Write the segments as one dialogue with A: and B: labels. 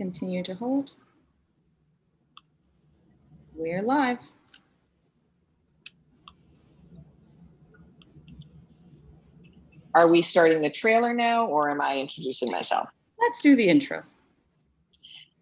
A: continue to hold. We're live.
B: Are we starting the trailer now or am I introducing myself?
A: Let's do the intro.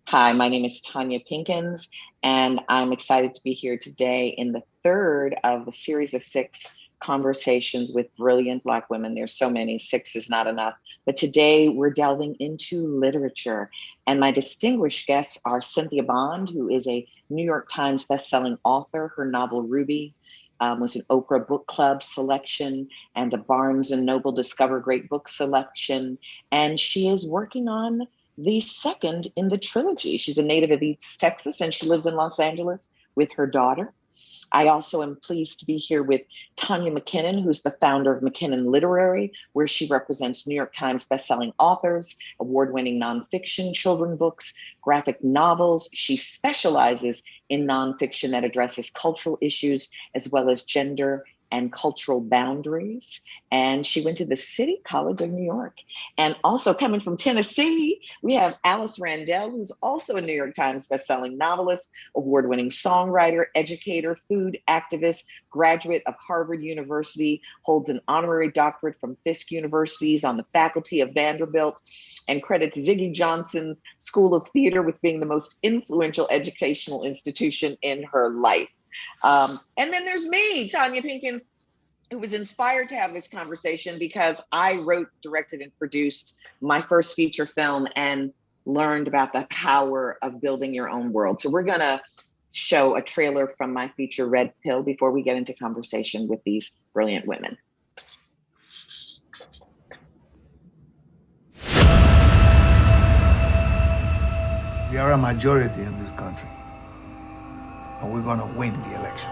B: Hi, my name is Tonya Pinkins, and I'm excited to be here today in the third of a series of six conversations with brilliant Black women. There's so many, six is not enough. But today we're delving into literature. And my distinguished guests are Cynthia Bond, who is a New York Times bestselling author. Her novel Ruby um, was an Oprah Book Club selection and a Barnes and Noble Discover Great Book selection. And she is working on the second in the trilogy. She's a native of East Texas and she lives in Los Angeles with her daughter. I also am pleased to be here with Tanya McKinnon, who's the founder of McKinnon Literary, where she represents New York Times bestselling authors, award-winning nonfiction children books, graphic novels. She specializes in nonfiction that addresses cultural issues as well as gender and cultural boundaries. And she went to the City College of New York. And also coming from Tennessee, we have Alice Randall, who's also a New York Times bestselling novelist, award-winning songwriter, educator, food activist, graduate of Harvard University, holds an honorary doctorate from Fisk Universities on the faculty of Vanderbilt, and credits Ziggy Johnson's School of Theater with being the most influential educational institution in her life. Um, and then there's me, Tonya Pinkins, who was inspired to have this conversation because I wrote, directed, and produced my first feature film and learned about the power of building your own world. So we're gonna show a trailer from my feature Red Pill before we get into conversation with these brilliant women.
C: We are a majority in this country and we're going to win the election.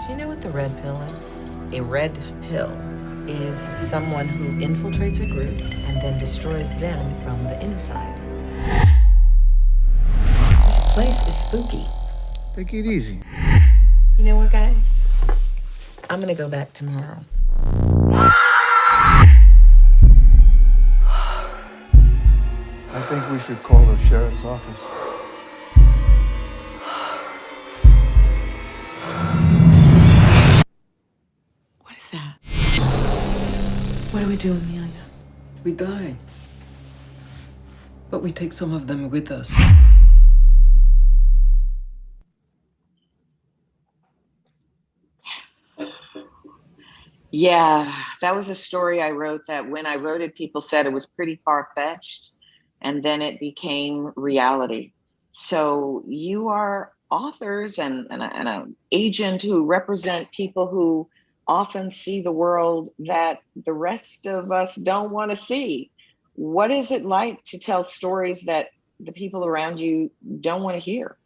D: Do you know what the red pill is? A red pill is someone who infiltrates a group and then destroys them from the inside. This place is spooky.
C: Take it easy.
D: You know what, guys? I'm gonna go back tomorrow.
C: Think we should call the sheriff's office.
D: What is that? What do we do, Amelia?
E: We die. But we take some of them with us.
B: Yeah, that was a story I wrote that when I wrote it, people said it was pretty far fetched and then it became reality. So you are authors and, and, a, and an agent who represent people who often see the world that the rest of us don't want to see. What is it like to tell stories that the people around you don't want to hear?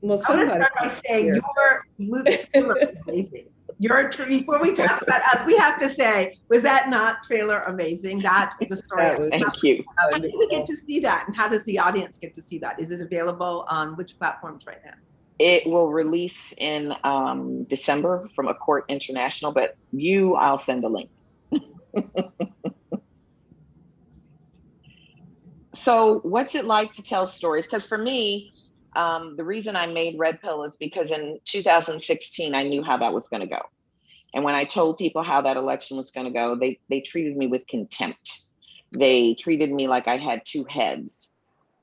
F: Well, I'm going to start by saying your movie is amazing. Your before we talk about us, we have to say, was that not trailer amazing? That is a story.
B: Thank you.
F: How do we get to see that, and how does the audience get to see that? Is it available on which platforms right now?
B: It will release in um, December from A Court International, but you, I'll send a link. so what's it like to tell stories? Because for me, um, the reason I made Red Pill is because in 2016, I knew how that was going to go. And when I told people how that election was going to go, they, they treated me with contempt. They treated me like I had two heads.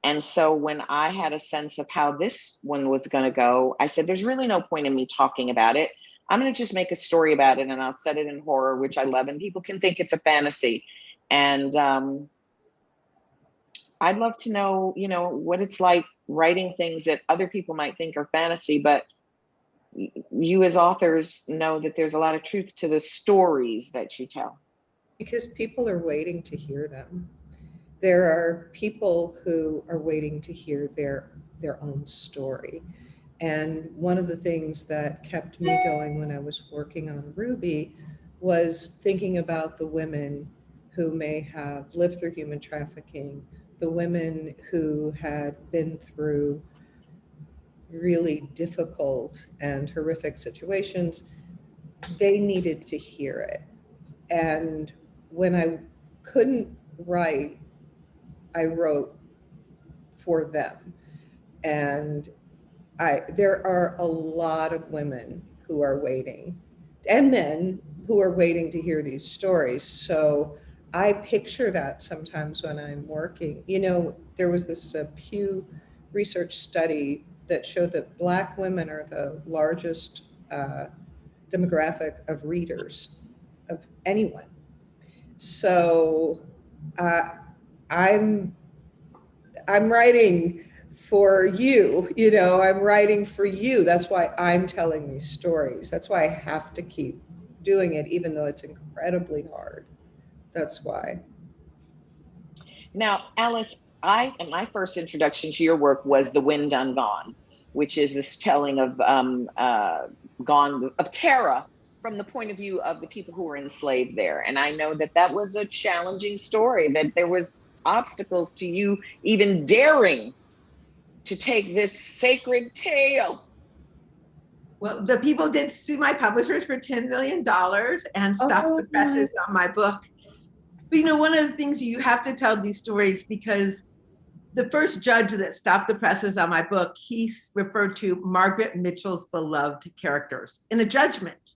B: And so when I had a sense of how this one was going to go, I said, there's really no point in me talking about it. I'm going to just make a story about it and I'll set it in horror, which I love, and people can think it's a fantasy. And um, I'd love to know, you know, what it's like writing things that other people might think are fantasy, but you as authors know that there's a lot of truth to the stories that you tell.
G: Because people are waiting to hear them. There are people who are waiting to hear their, their own story. And one of the things that kept me going when I was working on Ruby was thinking about the women who may have lived through human trafficking, the women who had been through really difficult and horrific situations they needed to hear it. And when I couldn't write, I wrote for them. And I, there are a lot of women who are waiting and men who are waiting to hear these stories. So I picture that sometimes when I'm working. You know, there was this uh, Pew research study that showed that Black women are the largest uh, demographic of readers of anyone. So uh, I'm I'm writing for you, you know, I'm writing for you. That's why I'm telling these stories. That's why I have to keep doing it, even though it's incredibly hard. That's why.
B: Now, Alice, I and my first introduction to your work was The Wind Done Gone, which is this telling of um, uh, gone of Tara from the point of view of the people who were enslaved there. And I know that that was a challenging story. That there was obstacles to you even daring to take this sacred tale.
F: Well, the people did sue my publishers for $10 million and stopped
G: Oh,
F: the presses on my book. But you know, one of the things you have to tell these stories because the first judge that stopped the presses on my book, he referred to Margaret Mitchell's beloved characters in a judgment.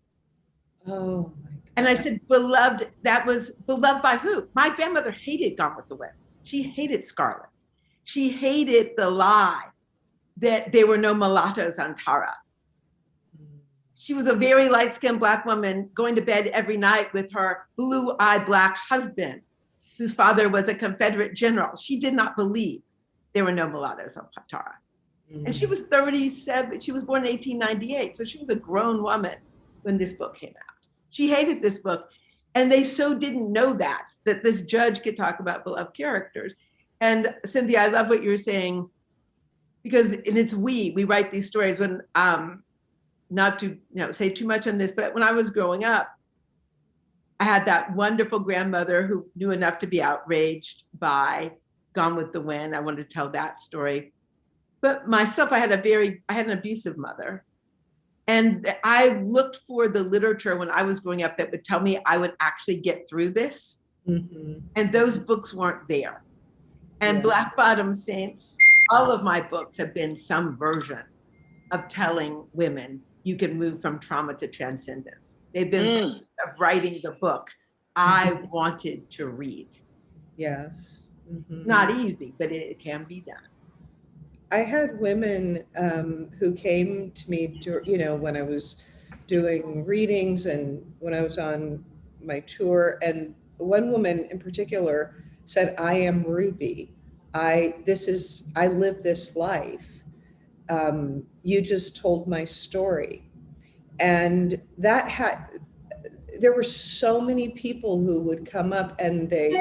G: Oh my God.
F: And I said, beloved, that was beloved by who? My grandmother hated Gone with the Wind. She hated Scarlett. She hated the lie that there were no mulattoes on Tara. She was a very light skinned Black woman going to bed every night with her blue eyed Black husband, whose father was a Confederate general. She did not believe there were no mulattoes on Tara. And she was 37, she was born in 1898, so she was a grown woman when this book came out. She hated this book. And they so didn't know that, that this judge could talk about beloved characters. And Cynthia, I love what you're saying, because and it's we, we write these stories when, um, not to you know say too much on this, but when I was growing up, I had that wonderful grandmother who knew enough to be outraged by Gone with the Wind. I wanted to tell that story. But myself, I had a very, I had an abusive mother. And I looked for the literature when I was growing up that would tell me I would actually get through this.
G: Mhm.
F: And those books weren't there. And
G: Yeah.
F: Black Bottom Saints, all of my books have been some version of telling women you can move from trauma to transcendence. They've been
B: Mm.
F: of writing the book I wanted to read.
G: Yes. Mhm.
F: Not easy, but it can be done.
G: I had women um, who came to me, dur- you know, when I was doing readings and when I was on my tour. And one woman in particular said, I am Ruby. I, this is, I live this life. Um, you just told my story. And that had, there were so many people who would come up and they,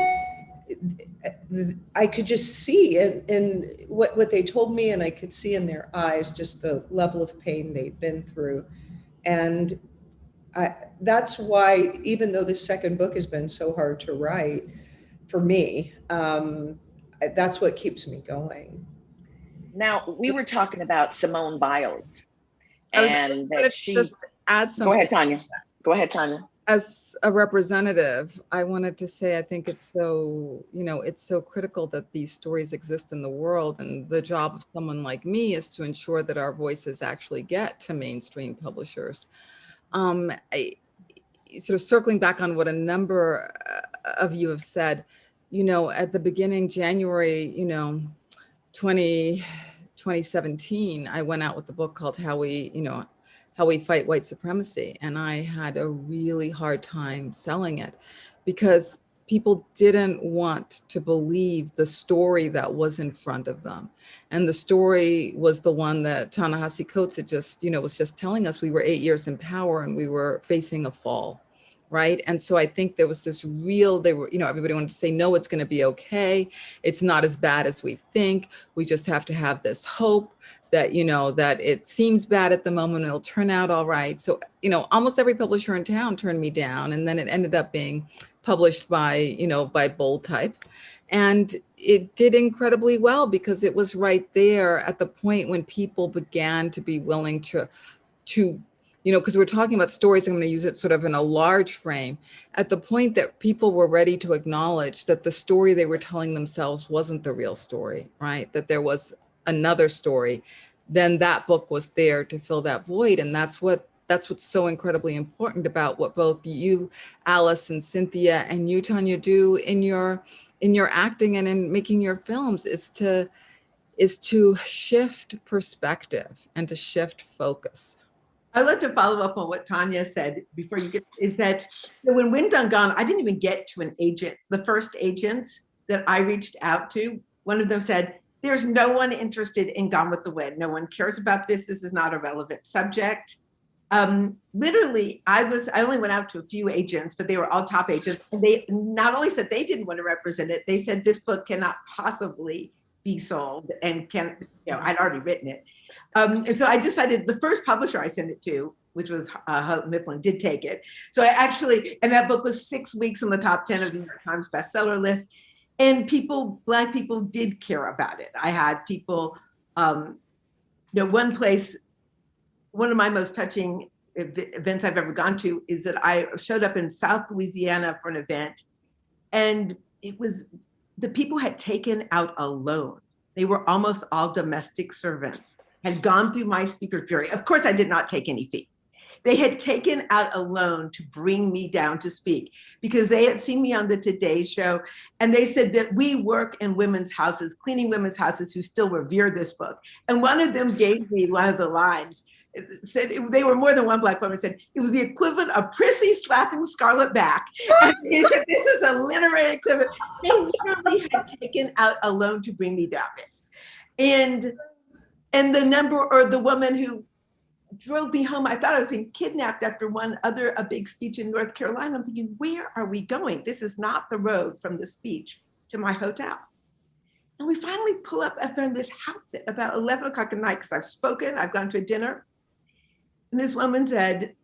G: I could just see in, in what, what they told me, and I could see in their eyes just the level of pain they'd been through. And I, that's why, even though this second book has been so hard to write for me, um, that's what keeps me going.
B: Now, we were talking about Simone Biles and that she,
H: just add
B: go ahead, Tanya. Go ahead, Tanya.
H: As a representative, I wanted to say I think it's so, you know, it's so critical that these stories exist in the world. And the job of someone like me is to ensure that our voices actually get to mainstream publishers. Um, I, sort of circling back on what a number uh, of you have said, you know, at the beginning, January, you know, 20, 2017, I went out with the book called How We, you know, How We Fight White Supremacy. And I had a really hard time selling it because people didn't want to believe the story that was in front of them. And the story was the one that Ta-Nehisi Coates had just, you know, was just telling us we were eight years in power and we were facing a fall right? And so I think there was this real, they were, you know, everybody wanted to say, no, it's going to be okay. It's not as bad as we think. We just have to have this hope that, you know, that it seems bad at the moment, it'll turn out all right. So, you know, almost every publisher in town turned me down. And then it ended up being published by, you know, by Bold Type. And it did incredibly well because it was right there at the point when people began to be willing to, to you know, because we're talking about stories, I'm going to use it sort of in a large frame. At the point that people were ready to acknowledge that the story they were telling themselves wasn't the real story, right? That there was another story, then that book was there to fill that void. And that's what that's what's so incredibly important about what both you, Alice and Cynthia and you, Tanya, do in your in your acting and in making your films is to is to shift perspective and to shift focus.
F: I'd like to follow up on what Tanya said before you get, is that when Wind Done Gone, I didn't even get to an agent. The first agents that I reached out to, one of them said, there's no one interested in Gone with the Wind. No one cares about this. This is not a relevant subject. Um, literally, I was, I only went out to a few agents, but they were all top agents. And they not only said they didn't want to represent it, they said this book cannot possibly be sold and can, you know, I'd already written it. Um, and so I decided the first publisher I sent it to, which was uh, Mifflin, did take it. So I actually, and that book was six weeks in the top 10 of the New York Times bestseller list. And people, Black people did care about it. I had people, um, you know, one place, one of my most touching events I've ever gone to is that I showed up in South Louisiana for an event and it was, the people had taken out a loan. They were almost all domestic servants, had gone through my speaker jury. Of course, I did not take any fee. They had taken out a loan to bring me down to speak because they had seen me on the Today Show and they said that we work in women's houses, cleaning women's houses who still revere this book. And one of them gave me one of the lines said they were more than one black woman said it was the equivalent of Prissy slapping Scarlett back. And he said this is a literary equivalent. They literally had taken out a loan to bring me down. And and the number or the woman who drove me home, I thought I was being kidnapped after one other a big speech in North Carolina. I'm thinking, where are we going? This is not the road from the speech to my hotel. And we finally pull up found this house at about 11 o'clock at night because I've spoken, I've gone to a dinner. And this woman said,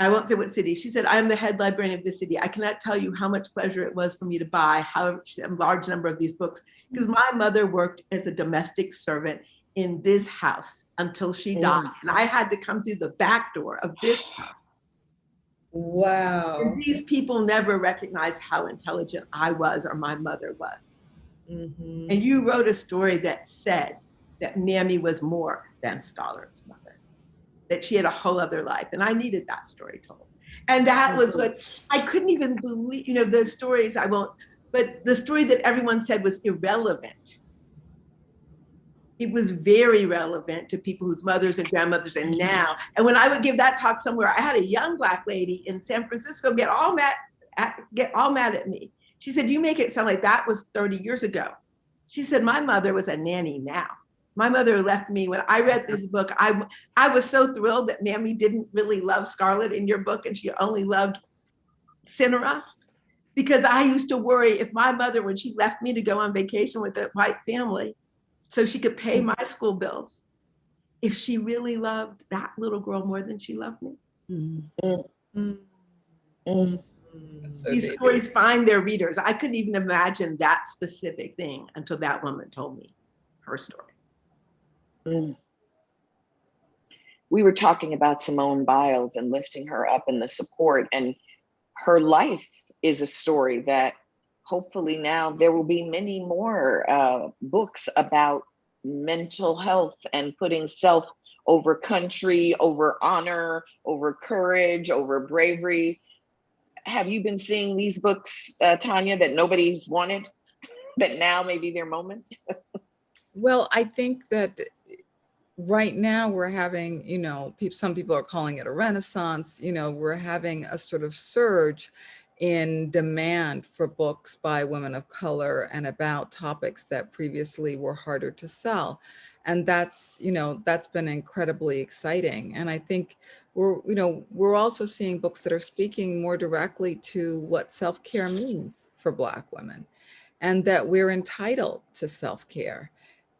F: I won't say what city. She said, I'm the head librarian of this city. I cannot tell you how much pleasure it was for me to buy how a large number of these books because my mother worked as a domestic servant in this house until she died. And I had to come through the back door of this house.
G: Wow.
F: And these people never recognized how intelligent I was or my mother was.
G: Mhm.
F: And you wrote a story that said that Mammy was more than Scarlett's mother, that she had a whole other life. And I needed that story told. And that was what I couldn't even believe, you know, the stories I won't, but the story that everyone said was irrelevant. It was very relevant to people whose mothers and grandmothers and now. And when I would give that talk somewhere, I had a young black lady in San Francisco get all mad, at, get all mad at me. She said, you make it sound like that was 30 years ago. She said, my mother was a nanny now. My mother left me when I read this book. I, I was so thrilled that Mammy didn't really love Scarlett in your book and she only loved Cynara. Because I used to worry if my mother, when she left me to go on vacation with a white family, so she could pay my school bills, if she really loved that little girl more than she loved me.
H: Mm,
G: Mm.
B: Mm.
H: so
F: These
H: deep.
F: stories find their readers. I couldn't even imagine that specific thing until that woman told me her story.
B: Mm. We were talking about Simone Biles and lifting her up in the support, and her life is a story that hopefully now there will be many more uh, books about mental health and putting self over country, over honor, over courage, over bravery. Have you been seeing these books, uh, Tanya, that nobody's wanted, that now may be their moment?
H: Well, I think that right now we're having, you know, some people are calling it a renaissance, you know, we're having a sort of surge in demand for books by women of color and about topics that previously were harder to sell. And that's, you know, that's been incredibly exciting. And I think we're, you know, we're also seeing books that are speaking more directly to what self-care means for Black women and that we're entitled to self-care.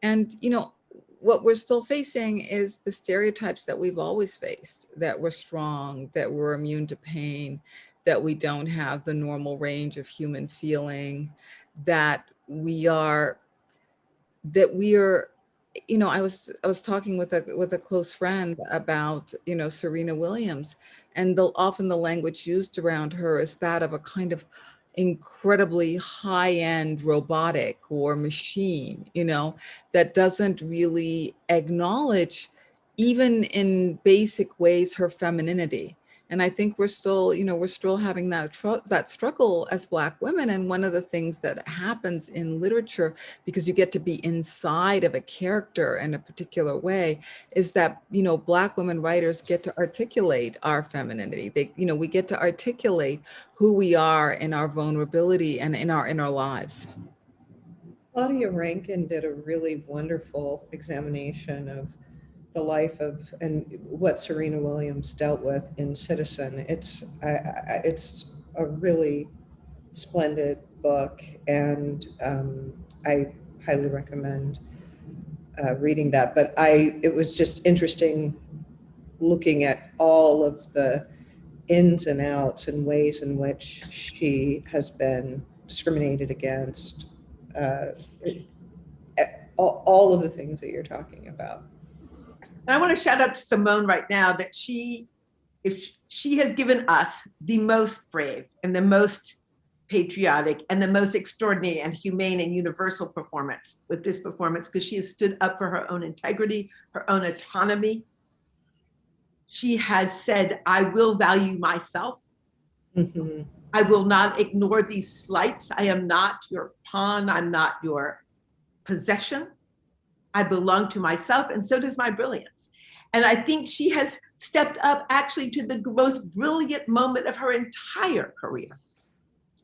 H: And, you know, what we're still facing is the stereotypes that we've always faced, that we're strong, that we're immune to pain, that we don't have the normal range of human feeling, that we are, that we are you know, I was I was talking with a with a close friend about you know Serena Williams, and the often the language used around her is that of a kind of incredibly high-end robotic or machine, you know, that doesn't really acknowledge even in basic ways her femininity and I think we're still, you know, we're still having that that struggle as Black women. And one of the things that happens in literature, because you get to be inside of a character in a particular way, is that you know Black women writers get to articulate our femininity. They, you know, we get to articulate who we are in our vulnerability and in our in our lives.
G: Claudia Rankine did a really wonderful examination of the life of and what Serena Williams dealt with in Citizen. It's I, I, it's a really splendid book, and um, I highly recommend uh, reading that. But I it was just interesting looking at all of the ins and outs and ways in which she has been discriminated against. Uh, all, all of the things that you're talking about.
F: And I want to shout out to Simone right now that she, if she, has given us the most brave and the most patriotic and the most extraordinary and humane and universal performance with this performance because she has stood up for her own integrity, her own autonomy. She has said, I will value myself.
G: Mm-hmm.
F: I will not ignore these slights. I am not your pawn. I'm not your possession. I belong to myself, and so does my brilliance. And I think she has stepped up actually to the most brilliant moment of her entire career.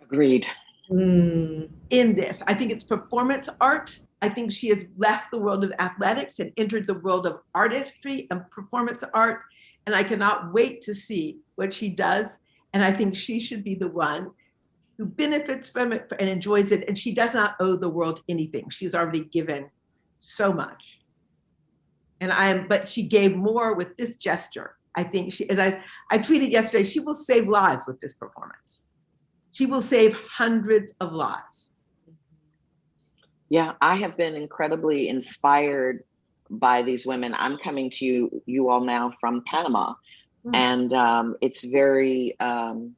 B: Agreed.
G: Mm.
F: In this, I think it's performance art. I think she has left the world of athletics and entered the world of artistry and performance art. And I cannot wait to see what she does. And I think she should be the one who benefits from it and enjoys it. And she does not owe the world anything. She's already given so much. And I'm, but she gave more with this gesture. I think she, as I, I tweeted yesterday, she will save lives with this performance. She will save hundreds of lives.
B: Yeah, I have been incredibly inspired by these women. I'm coming to you, you all now from Panama, mm. and um, it's very, um,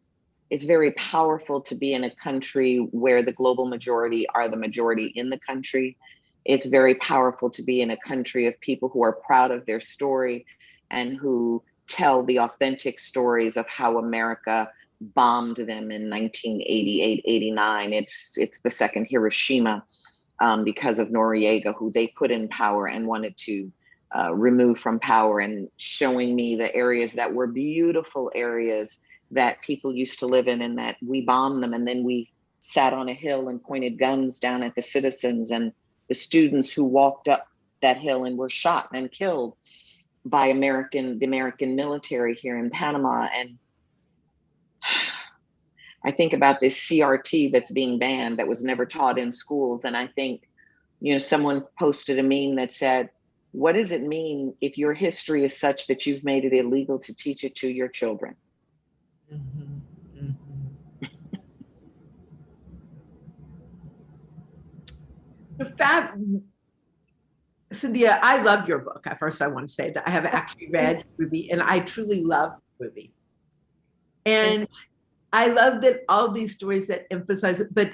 B: it's very powerful to be in a country where the global majority are the majority in the country it's very powerful to be in a country of people who are proud of their story and who tell the authentic stories of how America bombed them in 1988, 89. It's, it's the second Hiroshima um, because of Noriega, who they put in power and wanted to uh, remove from power and showing me the areas that were beautiful areas that people used to live in and that we bombed them and then we sat on a hill and pointed guns down at the citizens and the students who walked up that hill and were shot and killed by American, the American military here in Panama. And I think about this CRT that's being banned that was never taught in schools. And I think, you know, someone posted a meme that said, what does it mean if your history is such that you've made it illegal to teach it to your children? Mm -hmm.
F: Fab Cynthia, I love your book. At first, I want to say that I have actually read Ruby, and I truly love Ruby. And I love that all these stories that emphasize it, but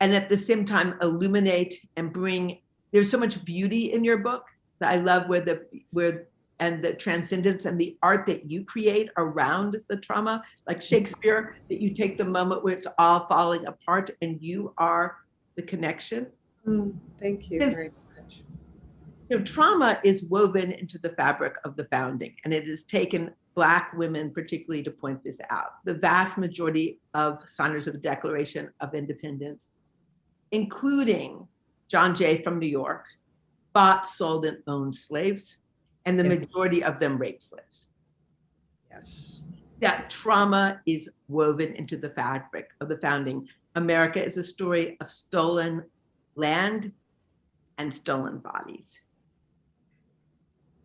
F: and at the same time illuminate and bring. There's so much beauty in your book that I love where the where and the transcendence and the art that you create around the trauma, like Shakespeare, that you take the moment where it's all falling apart and you are the connection
G: Mm, thank you very much.
F: You know, trauma is woven into the fabric of the founding, and it has taken Black women particularly to point this out. The vast majority of signers of the Declaration of Independence, including John Jay from New York, bought, sold, and owned slaves, and the majority of them raped slaves.
G: Yes.
F: That trauma is woven into the fabric of the founding. America is a story of stolen land and stolen bodies.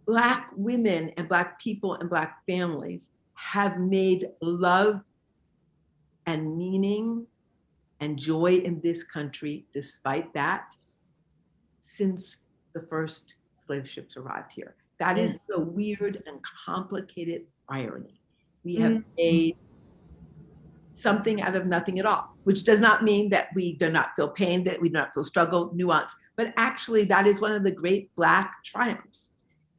F: Black women and Black people and Black families have made love and meaning and joy in this country despite that since the first slave ships arrived here. That is mm. the weird and complicated irony. We have mm. made something out of nothing at all, which does not mean that we do not feel pain, that we do not feel struggle, nuance, but actually that is one of the great Black triumphs.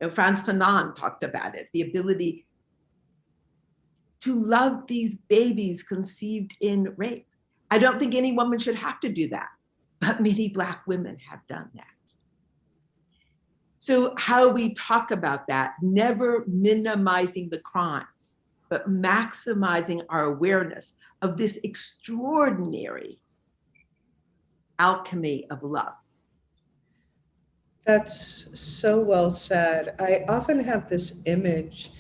F: You know, Frantz Fanon talked about it, the ability to love these babies conceived in rape. I don't think any woman should have to do that, but many Black women have done that. So how we talk about that, never minimizing the crimes, but maximizing our awareness of this extraordinary alchemy of love.
G: That's so well said. I often have this image.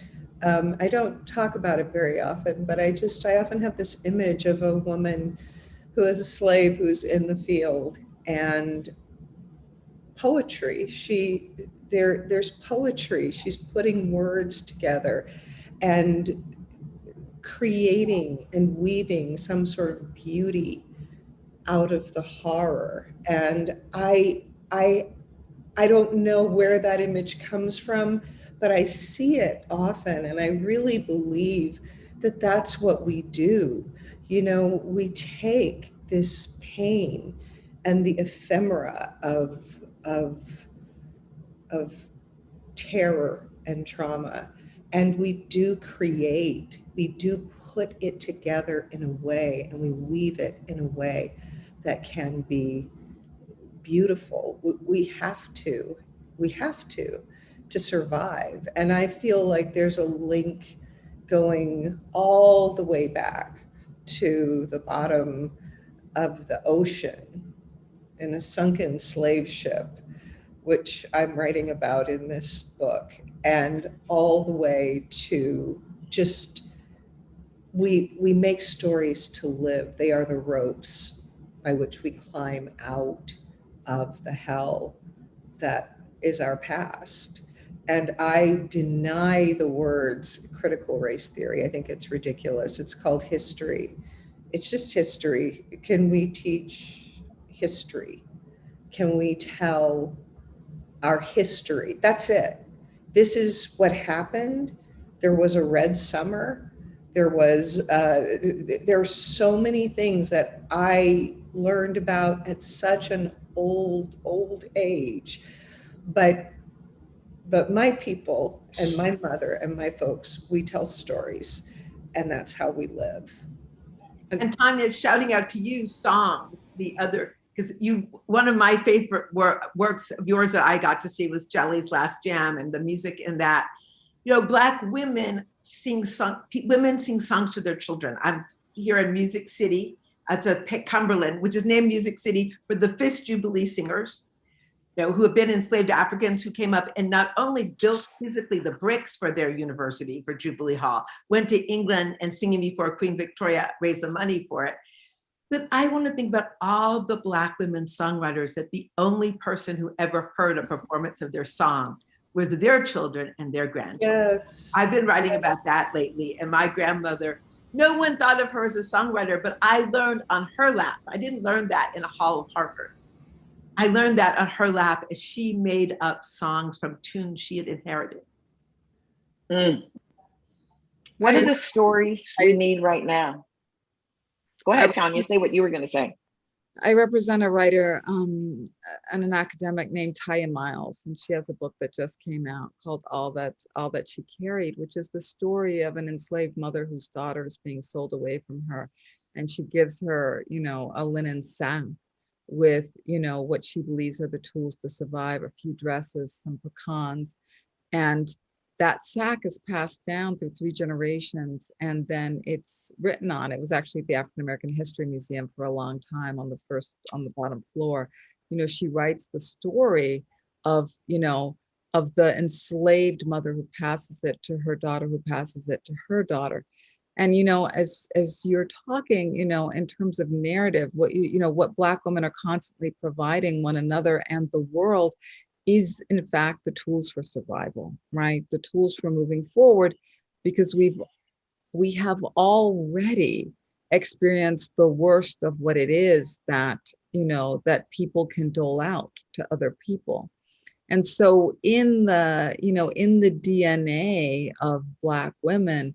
G: Um, I don't talk about it very often, but I just, I often have this image of a woman who is a slave who's in the field and poetry. She, there, there's poetry. She's putting words together and creating and weaving some sort of beauty out of the horror. And I, I, I don't know where that image comes from, but I see it often. And I really believe that that's what we do. You know, we take this pain and the ephemera of, of, of terror and trauma, and we do create, we do put it together in a way, and we weave it in a way that can be beautiful. We- have to, we have to, to survive. And I feel like there's a link going all the way back to the bottom of the ocean in a sunken slave ship, which I'm writing about in this book, and all the way to just, we, we make stories to live. They are the ropes by which we climb out of the hell that is our past. And I deny the words critical race theory. I think it's ridiculous. It's called history. It's just history. Can we teach history? Can we tell our history? That's it. This is what happened. There was a red summer. There was, uh, th- th- there are so many things that I learned about at such an old, old age. But, but my people and my mother and my folks, we tell stories and that's how we live.
F: And Tanya's shouting out to you songs, the other, because you, one of my favorite wor- works of yours that I got to see was Jelly's Last Jam and the music in that. You know, Black women sing song, women sing songs to their children. I'm here in Music City. It's a Cumberland, which is named Music City for the Fisk Jubilee Singers, you know, who have been enslaved Africans who came up and not only built physically the bricks for their university for Jubilee Hall, went to England and singing before Queen Victoria raised the money for it. But I want to think about all the Black women songwriters that the only person who ever heard a performance of their song was their children and their grandchildren.
G: Yes.
F: I've been writing about that lately. And my grandmother, no one thought of her as a songwriter, but I learned on her lap. I didn't learn that in a hall of Harvard. I learned that on her lap as she made up songs from tunes she had inherited.
B: Mm. What are the stories we need right now? Go ahead, Tanya, say what you were gonna say.
H: I represent a writer um, and an academic named Tiya Miles, and she has a book that just came out called "All That All That She Carried," which is the story of an enslaved mother whose daughter is being sold away from her, and she gives her, you know, a linen sack with, you know, what she believes are the tools to survive: a few dresses, some pecans, and that sack is passed down through three generations and then it's written on. It was actually at the african american history museum for a long time on the first on the bottom floor. You know she writes the story of you know of the enslaved mother who passes it to her daughter who passes it to her daughter. And you know as as you're talking you know in terms of narrative what you you know what black women are constantly providing one another and the world is in fact the tools for survival, right? The tools for moving forward because we've we have already experienced the worst of what it is that, you know, that people can dole out to other people. And so in the, you know, in the DNA of Black women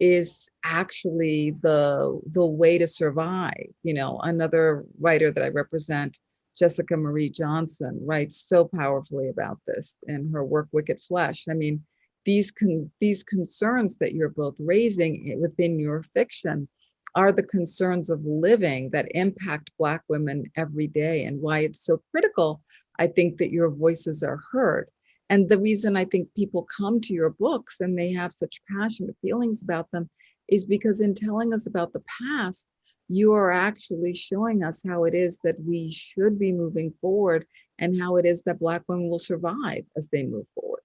H: is actually the the way to survive. You know, another writer that I represent, Jessica Marie Johnson, writes so powerfully about this in her work Wicked Flesh. I mean, these con these concerns that you're both raising within your fiction are the concerns of living that impact Black women every day and why it's so critical, I think, that your voices are heard. And the reason I think people come to your books and they have such passionate feelings about them is because in telling us about the past, you are actually showing us how it is that we should be moving forward and how it is that Black women will survive as they move forward.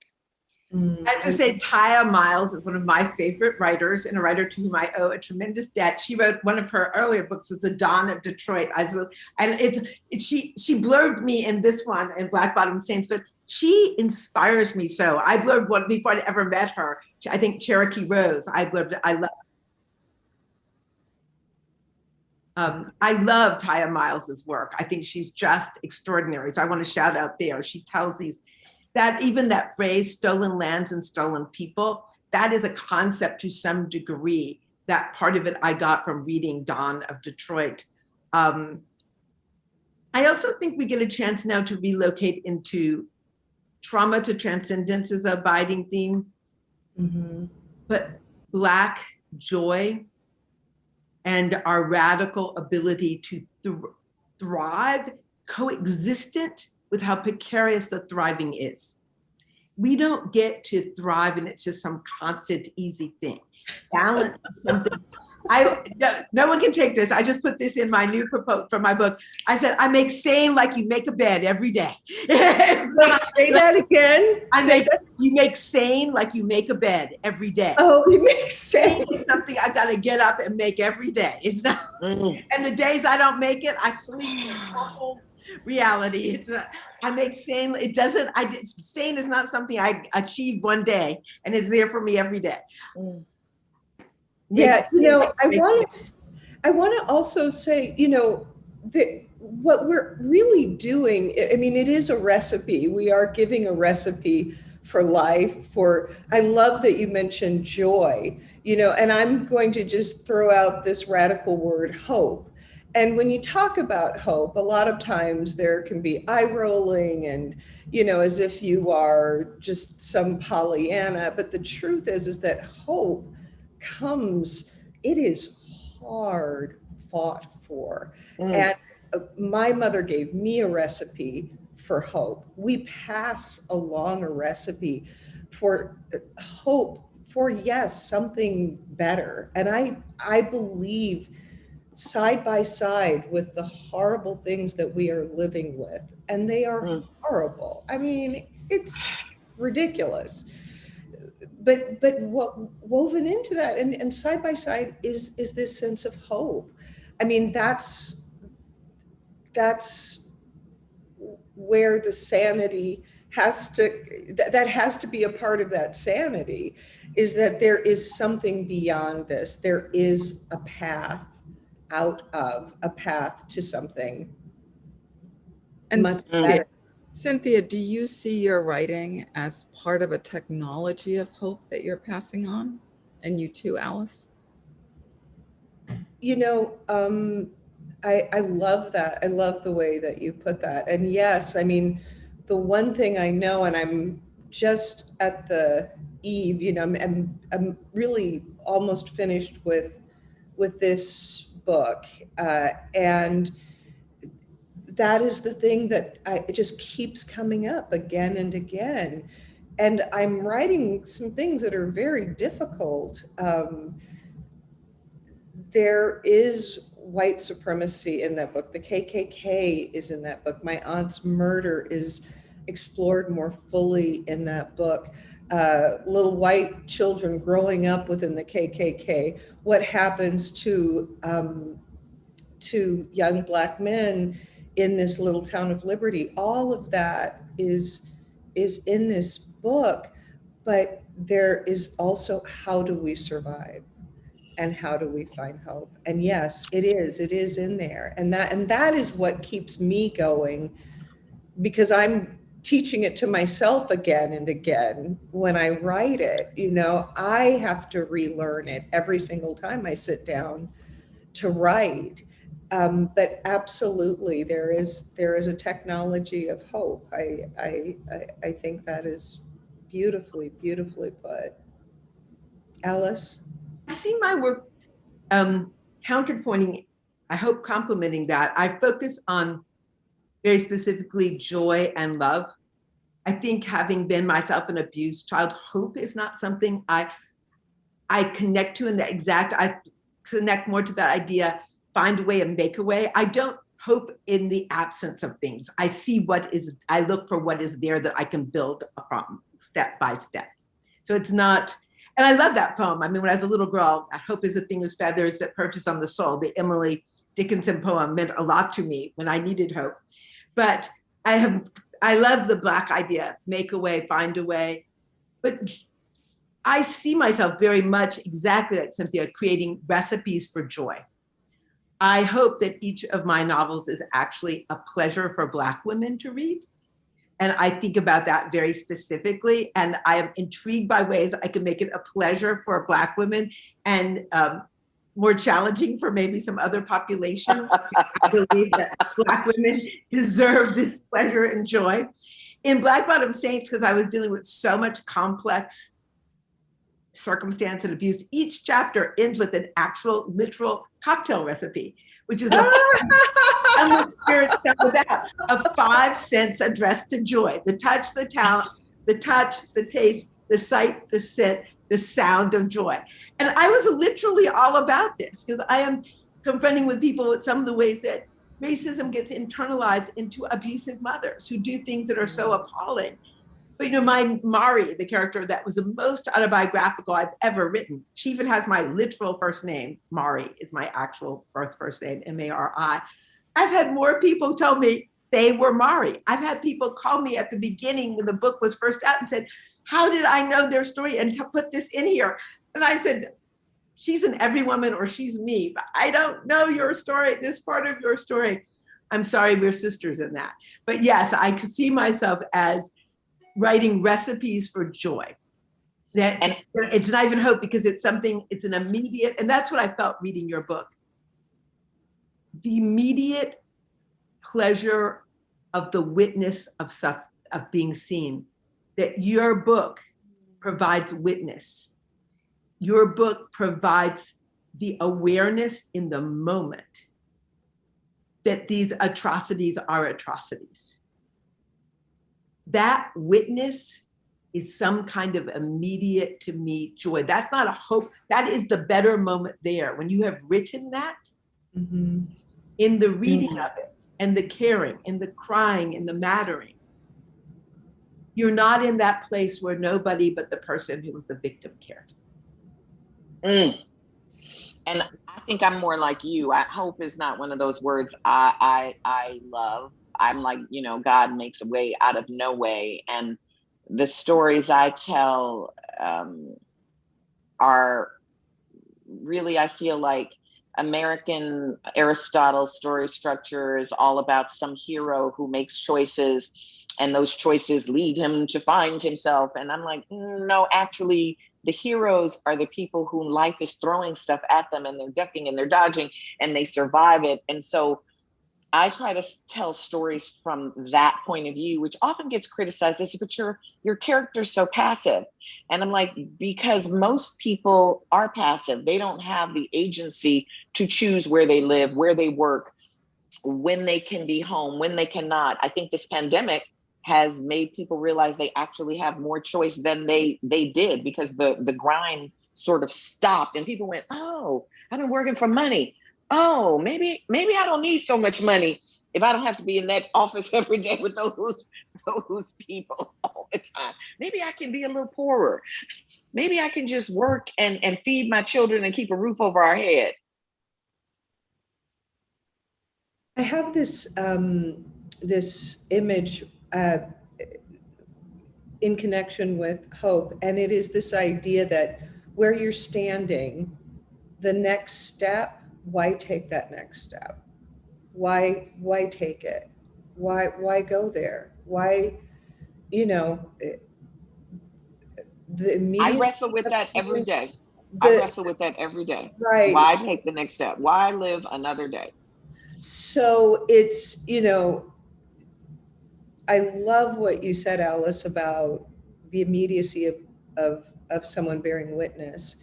F: Mm, I have to say, Tiya Miles is one of my favorite writers and a writer to whom I owe a tremendous debt. She wrote one of her earlier books was The Dawn of Detroit. I was, and it's, it's she she blurbed me in this one in Black Bottom Saints, but she inspires me so. I blurbed one before I'd ever met her. I think Cherokee Rose. I blurbed. I love. Um, I love Tiya Miles's work. I think she's just extraordinary. So I want to shout out there. She tells these that even that phrase stolen lands and stolen people, that is a concept to some degree. That part of it I got from reading Dawn of Detroit. Um, I also think we get a chance now to relocate into trauma to transcendence is a abiding theme.
G: Mhm.
F: But Black joy and our radical ability to thr- thrive coexistent with how precarious the thriving is. We don't get to thrive and it's just some constant easy thing. Balance is something. I no, no one can take this. I just put this in my new proposal for my book. I said I make sane like you make a bed every day.
G: Say that again.
F: I
G: Say
F: make you make sane like you make a bed every day.
G: Oh, it make
F: Sane
G: sense.
F: is something I gotta get up and make every day. It's not,
B: Mm.
F: and the days I don't make it, I sleep in troubled reality. It's a, I make sane. It doesn't. I did- sane is not something I achieve one day, and it's there for me every day.
G: Yeah, you know, I want to, I want to also say, you know, that what we're really doing, I- mean, it is a recipe. We are giving a recipe for life, for, I love that you mentioned joy, you know, and I'm going to just throw out this radical word, hope. And when you talk about hope, a lot of times there can be eye rolling and, you know, as if you are just some Pollyanna. But the truth is, is that hope comes, it is hard fought for.
B: Mm.
G: And uh, my mother gave me a recipe for hope. We pass along a recipe for uh, hope for yes, something better. And I I believe side by side with the horrible things that we are living with and they are
B: Mm.
G: horrible. I mean, it's ridiculous but but what woven into that and, and side by side is is this sense of hope. I mean that's that's where the sanity has to that, that has to be a part of that sanity is that there is something beyond this. There is a path out of a path to something
H: And
G: much better
H: Cynthia, do you see your writing as part of a technology of hope that you're passing on? And you too, Alice?
G: You know, um, I, I love that. I love the way that you put that. And yes, I mean, the one thing I know, and I'm just at the eve, you know, I'm, I'm, I'm really almost finished with, with this book. Uh, and that is the thing that I, it just keeps coming up again and again. And I'm writing some things that are very difficult. Um, there is white supremacy in that book. The KKK is in that book. My aunt's murder is explored more fully in that book. Uh, little white children growing up within the KKK. What happens to um, to young black men in this little town of Liberty? All of that is is in this book, but there is also how do we survive? and how do we find hope and yes it is it is in there and that and that is what keeps me going because i'm teaching it to myself again and again when I write it. You know, I have to relearn it every single time I sit down to write. Um, but absolutely, there is there is a technology of hope. I I I, think that is beautifully beautifully put. Alice.
F: I see my work um, counterpointing, I hope complementing that. I focus on very specifically joy and love. I think having been myself an abused child, hope is not something I I connect to in the exact, I connect more to that idea, find a way and make a way. I don't hope in the absence of things. I see what is, I look for what is there that I can build from step by step. So it's not, and I love that poem. I mean, when I was a little girl, I hope is a thing of feathers that perches on the soul. The Emily Dickinson poem meant a lot to me when I needed hope. But I have, I love the black idea, make a way, find a way. But I see myself very much exactly like Cynthia, creating recipes for joy. I hope that each of my novels is actually a pleasure for Black women to read. And I think about that very specifically. And I am intrigued by ways I can make it a pleasure for Black women and um, more challenging for maybe some other populations. I believe that Black women deserve this pleasure and joy. In Black Bottom Saints, because I was dealing with so much complex circumstance and abuse, each chapter ends with an actual literal cocktail recipe, which is a ah! spirit of that of five cents addressed to joy, the touch, the talent, the touch, the taste, the sight, the scent, the sound of joy. And I was literally all about this because I am confronting with people with some of the ways that racism gets internalized into abusive mothers who do things that are so appalling but you know, my Mari, the character that was the most autobiographical I've ever written, she even has my literal first name. Mari is my actual birth first name, M-A-R-I. I've had more people tell me they were Mari. I've had people call me at the beginning when the book was first out and said, how did I know their story and to put this in here? And I said, she's an every woman or she's me, but I don't know your story, this part of your story. I'm sorry, we're sisters in that. But yes, I could see myself as writing recipes for joy. That and it's not even hope because it's something, it's an immediate, and that's what I felt reading your book. The immediate pleasure of the witness of stuff, of being seen, that your book provides witness. Your book provides the awareness in the moment that these atrocities are atrocities that witness is some kind of immediate to me joy. That's not a hope. That is the better moment there. When you have written that mm -hmm. in the reading mm -hmm. of it and the caring and the crying and the mattering, you're not in that place where nobody but the person who was the victim cared.
B: Mm. And I think I'm more like you. I hope is not one of those words I I, I love I'm like, you know, God makes a way out of no way. And the stories I tell um, are really, I feel like American Aristotle story structure is all about some hero who makes choices and those choices lead him to find himself. And I'm like, no, actually, the heroes are the people who life is throwing stuff at them and they're ducking and they're dodging and they survive it. And so I try to tell stories from that point of view, which often gets criticized as, but your your character's so passive. And I'm like, because most people are passive. They don't have the agency to choose where they live, where they work, when they can be home, when they cannot. I think this pandemic has made people realize they actually have more choice than they they did because the the grind sort of stopped and people went, oh, I've been working for money oh, maybe, maybe I don't need so much money if I don't have to be in that office every day with those, those people all the time. Maybe I can be a little poorer. Maybe I can just work and, and feed my children and keep a roof over our head.
G: I have this um, this image uh, in connection with hope, and it is this idea that where you're standing, the next step why take that next step? Why, why take it? Why, why go there? Why, you know, the
B: I wrestle with that every day. I wrestle with that every day.
G: Right.
B: Why take the next step? Why live another day?
G: So it's, you know, I love what you said, Alice, about the immediacy of, of, of someone bearing witness.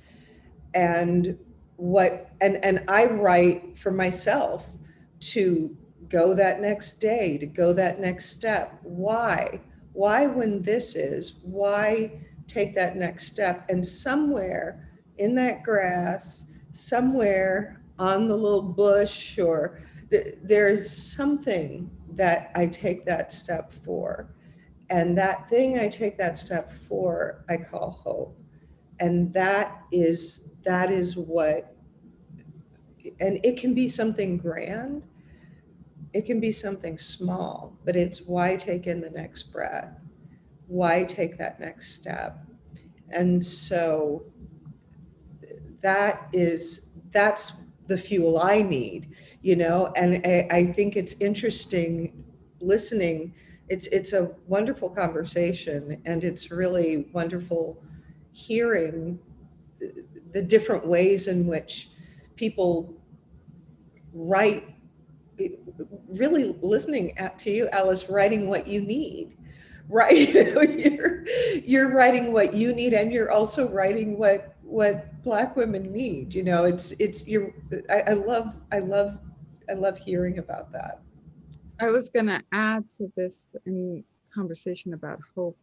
G: And what, and, and I write for myself to go that next day, to go that next step. Why? Why when this is? Why take that next step? And somewhere in that grass, somewhere on the little bush or th- there's something that I take that step for. And that thing I take that step for, I call hope. And that is that is what and it can be something grand. It can be something small, but it's why take in the next breath? Why take that next step? And so that is that's the fuel I need, you know, and I, I think it's interesting listening. It's it's a wonderful conversation and it's really wonderful hearing the different ways in which people write really listening at, to you alice writing what you need right? You're you're writing what you need and you're also writing what what black women need you know? It's it's you're I, I love i love i love hearing about that.
H: I was going to add to this in conversation about hope.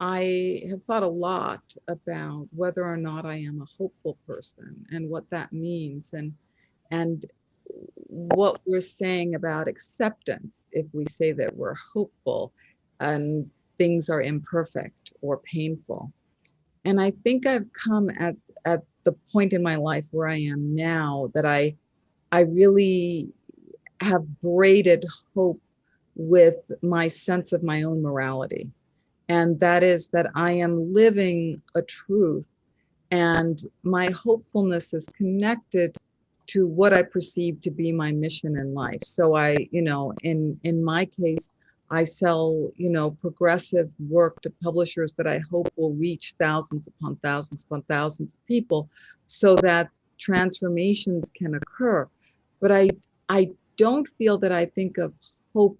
H: I have thought a lot about whether or not I am a hopeful person and what that means and and what we're saying about acceptance if we say that we're hopeful and things are imperfect or painful. And I think I've come at at the point in my life where I am now that I I really have braided hope with my sense of my own morality. And that is that I am living a truth and my hopefulness is connected to what I perceive to be my mission in life. So I, you know, in in my case, I sell, you know, progressive work to publishers that I hope will reach thousands upon thousands upon thousands of people so that transformations can occur. But I I don't feel that I think of hope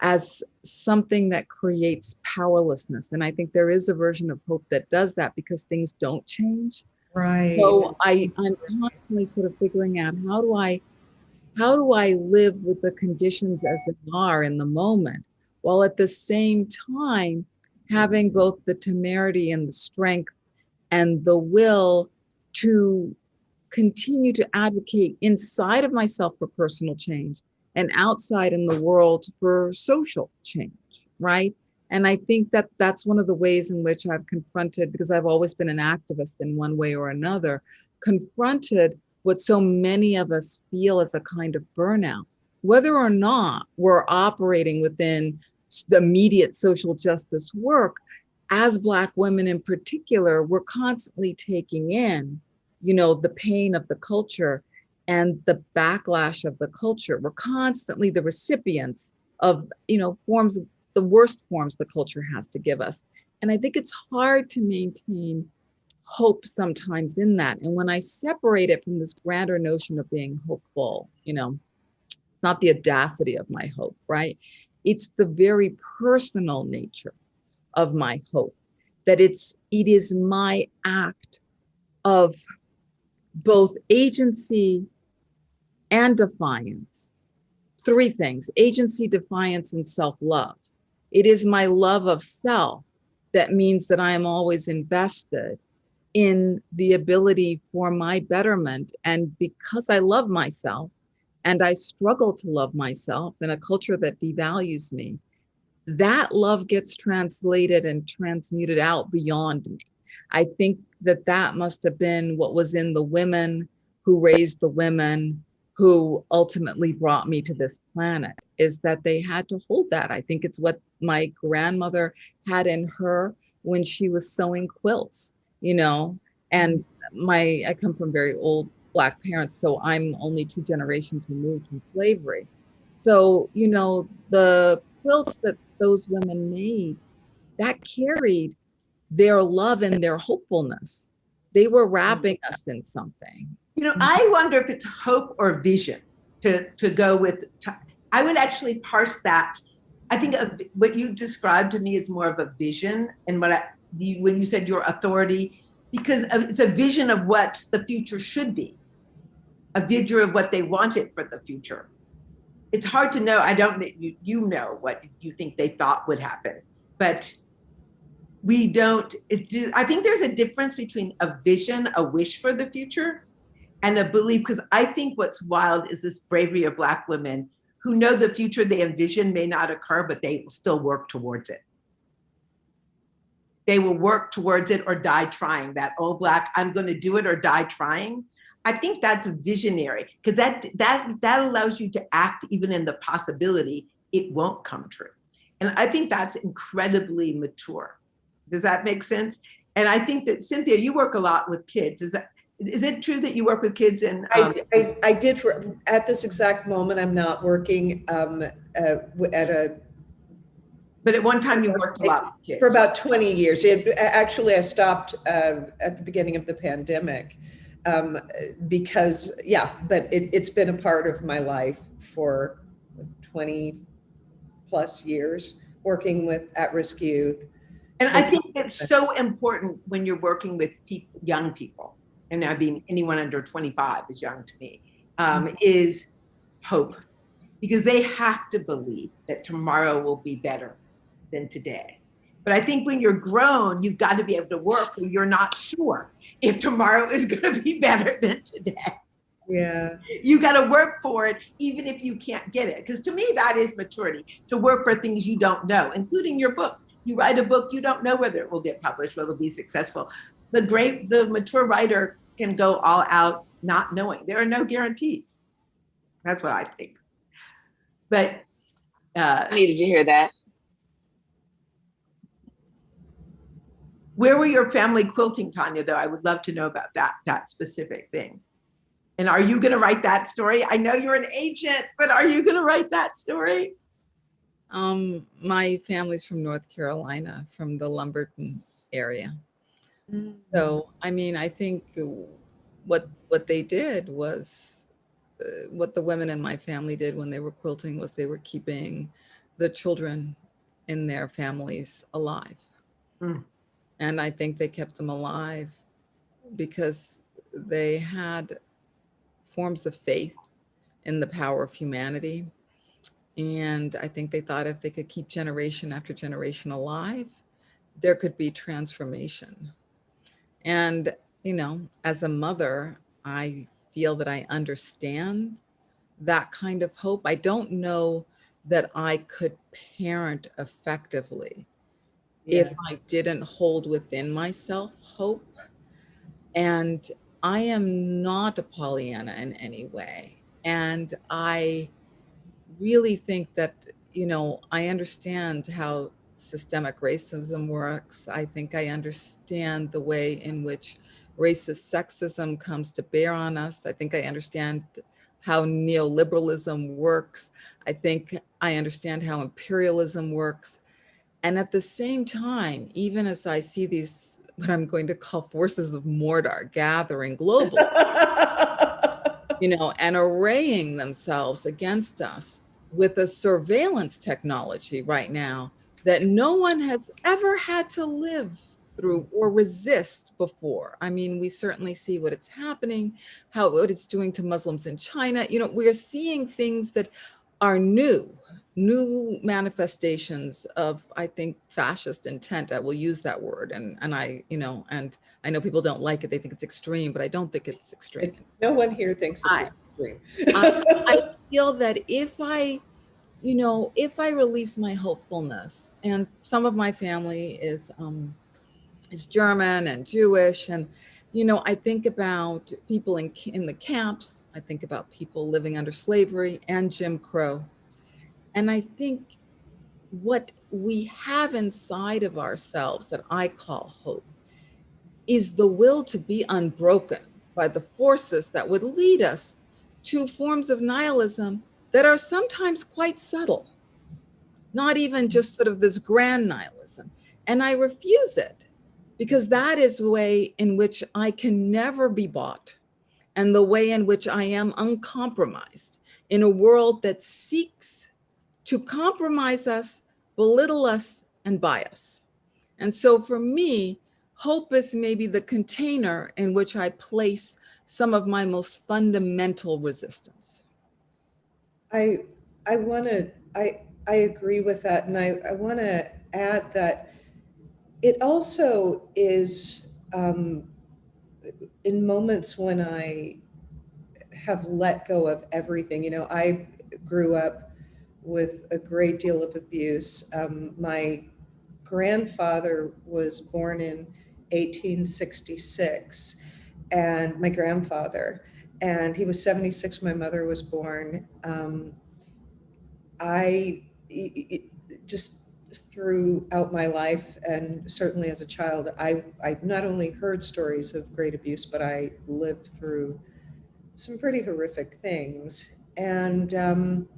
H: as something that creates powerlessness. And I think there is a version of hope that does that because things don't change.
G: Right
H: So I, I'm constantly sort of figuring out how do I how do I live with the conditions as they are in the moment, while at the same time having both the temerity and the strength and the will to continue to advocate inside of myself for personal change and outside in the world for social change, right? And I think that that's one of the ways in which I've confronted, because I've always been an activist in one way or another, confronted what so many of us feel as a kind of burnout, whether or not we're operating within the immediate social justice work. As Black women in particular, we're constantly taking in, you know, the pain of the culture and the backlash of the culture. We're constantly the recipients of, you know, forms of the worst forms the culture has to give us. And I think it's hard to maintain hope sometimes in that. And when I separate it from this grander notion of being hopeful, you know, not the audacity of my hope, right? It's the very personal nature of my hope that it's it is my act of both agency and defiance. Three things agency, defiance, and self love. It is my love of self that means that I am always invested in the ability for my betterment. And because I love myself and I struggle to love myself in a culture that devalues me, that love gets translated and transmuted out beyond me. I think that that must have been what was in the women who raised the women who ultimately brought me to this planet is that they had to hold that. I think it's what my grandmother had in her when she was sewing quilts, you know, and my I come from very old black parents, so I'm only two generations removed from slavery. So, you know, the quilts that those women made that carried their love and their hopefulness. They were mm. wrapping us in something.
F: You know, hmm. I wonder if it's hope or vision to, to go with. I would actually parse that. I think of what you described to me is more of a vision, and what I, you, when you said your authority, because it's a vision of what the future should be, a vision of what they wanted for the future. It's hard to know. I don't. know- You you know what you think they thought would happen, but we don't. It do. I think there's a difference between a vision, a wish for the future, and a belief because i think what's wild is this bravery of black women who know the future they envision may not occur but they will still work towards it. They will work towards it or die trying that old black i'm going to do it or die trying. I think that's visionary because that that that allows you to act even in the possibility it won't come true. And i think that's incredibly mature. Does that make sense? And i think that cynthia you work a lot with kids. Is that is it true that you work with kids and um,
G: I, I, I did for, at this exact moment, I'm not working um, uh, at a,
F: but at one time you worked a lot
G: for about 20 years. It- Actually, I stopped uh, at the beginning of the pandemic um, because, yeah, but it, it's been a part of my life for 20 plus years, working with at-risk youth.
F: And I think it's so important when you're working with people, young people, and I mean anyone under 25 is young to me, um, is hope, because they have to believe that tomorrow will be better than today. But I think when you're grown, you've got to be able to work when you're not sure if tomorrow is going to be better than today.
G: Yeah.
F: You got to work for it, even if you can't get it. Because to me, that is maturity to work for things you don't know, including your books. You write a book, you don't know whether it will get published, whether it'll be successful. The great, the mature writer can go all out not knowing. There are no guarantees. That's what I think. But uh,
B: I needed to hear that.
F: where were your family quilting, Tanya? Though I would love to know about that that specific thing. And are you going to write that story? I know you're an agent, but are you going to write that story?
H: Um, my family's from North Carolina, from the Lumberton area. So, I mean, I think uh, what what they did was uh, what the women in my family did when they were quilting was they were keeping the children in their families alive.
F: Mm.
H: And I think they kept them alive because they had forms of faith in the power of humanity. And I think they thought if they could keep generation after generation alive, there could be transformation. And, you know, as a mother, I feel that I understand that kind of hope. I don't know that I could parent effectively if I didn't hold within myself hope. And I am not a Pollyanna in any way. And I really think that, you know, I understand how systemic racism works. I think I understand the way in which racist sexism comes to bear on us. I think I understand how neoliberalism works. I think I understand how imperialism works. And at the same time, even as I see these, what I'm going to call forces of Mordor gathering globally, you know, and arraying themselves against us with a surveillance technology right now that no one has ever had to live through or resist before. I mean, we certainly see what it's happening, how what it's doing to Muslims in China. You know, we're seeing things that are new, new manifestations of, I think, fascist intent. I will use that word. And, and I, you know, and I know people don't like it. They think it's extreme, but I don't think it's extreme.
G: No one here thinks
H: I-
G: it's extreme.
H: I, I feel that if I, you know, if I release my hopefulness, and some of my family is um, is German and Jewish, and you know, I think about people in in the camps. I think about people living under slavery and Jim Crow, and I think what we have inside of ourselves that I call hope is the will to be unbroken by the forces that would lead us to forms of nihilism that are sometimes quite subtle, not even just sort of this grand nihilism. And I refuse it because that is the way in which I can never be bought and the way in which I am uncompromised in a world that seeks to compromise us, belittle us, and buy us. And so for me, hope is maybe the container in which I place some of my most fundamental resistance.
G: I, I want to, I, I agree with that. And I, I want to add that it also is um, in moments when I have let go of everything, you know, I grew up with a great deal of abuse. Um, my grandfather was born in 1866 and my grandfather, and he was 76 when my mother was born. Um, I just throughout my life and certainly as a child, I, I not only heard stories of great abuse, but I lived through some pretty horrific things. And um,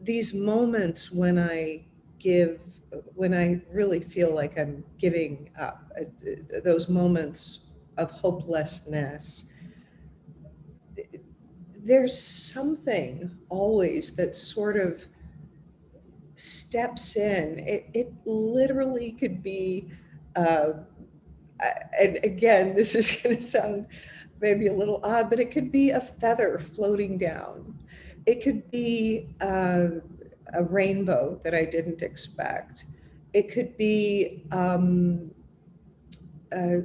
G: these moments when I give, when I really feel like I'm giving up, uh, those moments of hopelessness, there's something always that sort of steps in. It, it literally could be, uh, and again, this is going to sound maybe a little odd, but it could be a feather floating down. It could be uh, a rainbow that I didn't expect. It could be um, uh,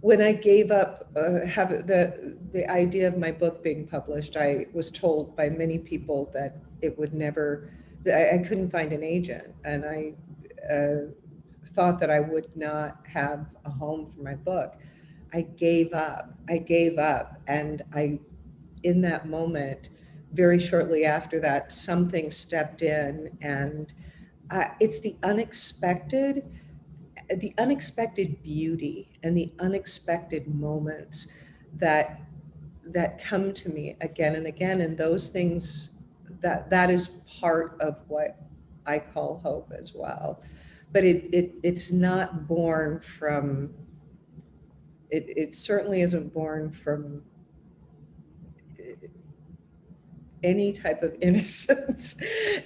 G: when I gave up uh, have the the idea of my book being published. I was told by many people that it would never. I, I couldn't find an agent, and I uh, thought that I would not have a home for my book. I gave up. I gave up, and I, in that moment, very shortly after that, something stepped in, and uh, it's the unexpected the unexpected beauty and the unexpected moments that that come to me again and again. And those things that that is part of what I call hope as well. But it, it it's not born from it, it certainly isn't born from any type of innocence.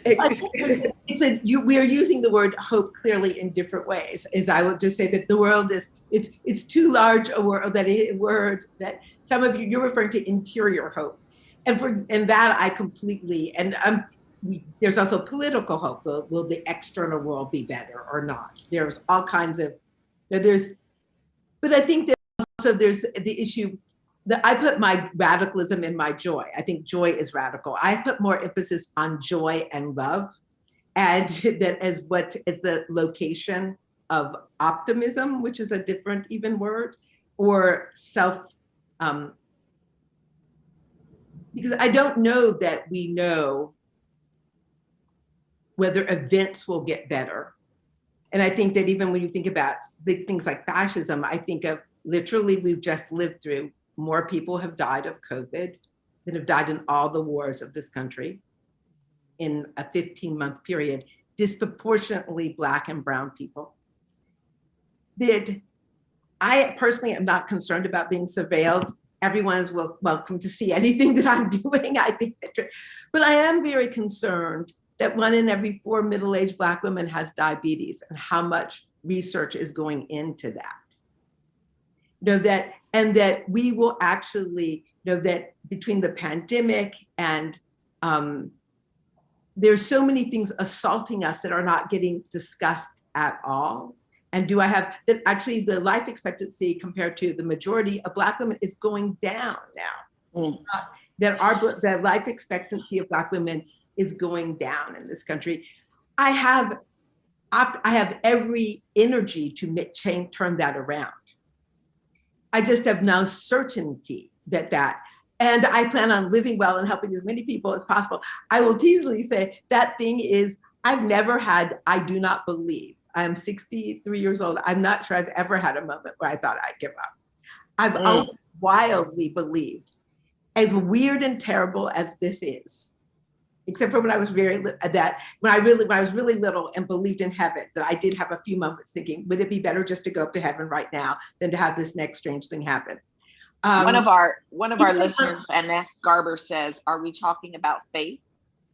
F: it's a you, we are using the word hope clearly in different ways. As I will just say that the world is it's it's too large a word that a word that some of you you're referring to interior hope, and for and that I completely and um we, there's also political hope. Will, will the external world be better or not? There's all kinds of you know, there's, but I think that also there's the issue the, I put my radicalism in my joy. I think joy is radical. I put more emphasis on joy and love and that as what is the location of optimism, which is a different even word, or self, um, because I don't know that we know whether events will get better. And I think that even when you think about big things like fascism, I think of literally we've just lived through more people have died of COVID than have died in all the wars of this country in a 15 month period, disproportionately black and brown people. Did I personally am not concerned about being surveilled. Everyone is wel welcome to see anything that I'm doing. I think that, but I am very concerned that one in every four middle-aged black women has diabetes and how much research is going into that. You know, that and that we will actually know that between the pandemic and um, there's so many things assaulting us that are not getting discussed at all. And do I have that actually the life expectancy compared to the majority of black women is going down now. Mm. Not, that our the life expectancy of black women is going down in this country. I have I have every energy to make, change turn that around. I just have now certainty that that, and I plan on living well and helping as many people as possible. I will teasingly say that thing is, I've never had, I do not believe. I'm 63 years old. I'm not sure I've ever had a moment where I thought I'd give up. I've mm. wildly believed, as weird and terrible as this is, except for when I was very uh, that when I really when I was really little and believed in heaven, that I did have a few moments thinking, would it be better just to go up to heaven right now than to have this next strange thing happen?
B: one
F: Um,
B: of our one of our
F: uh,
B: listeners, Annette Garber says, "Are we talking about faith?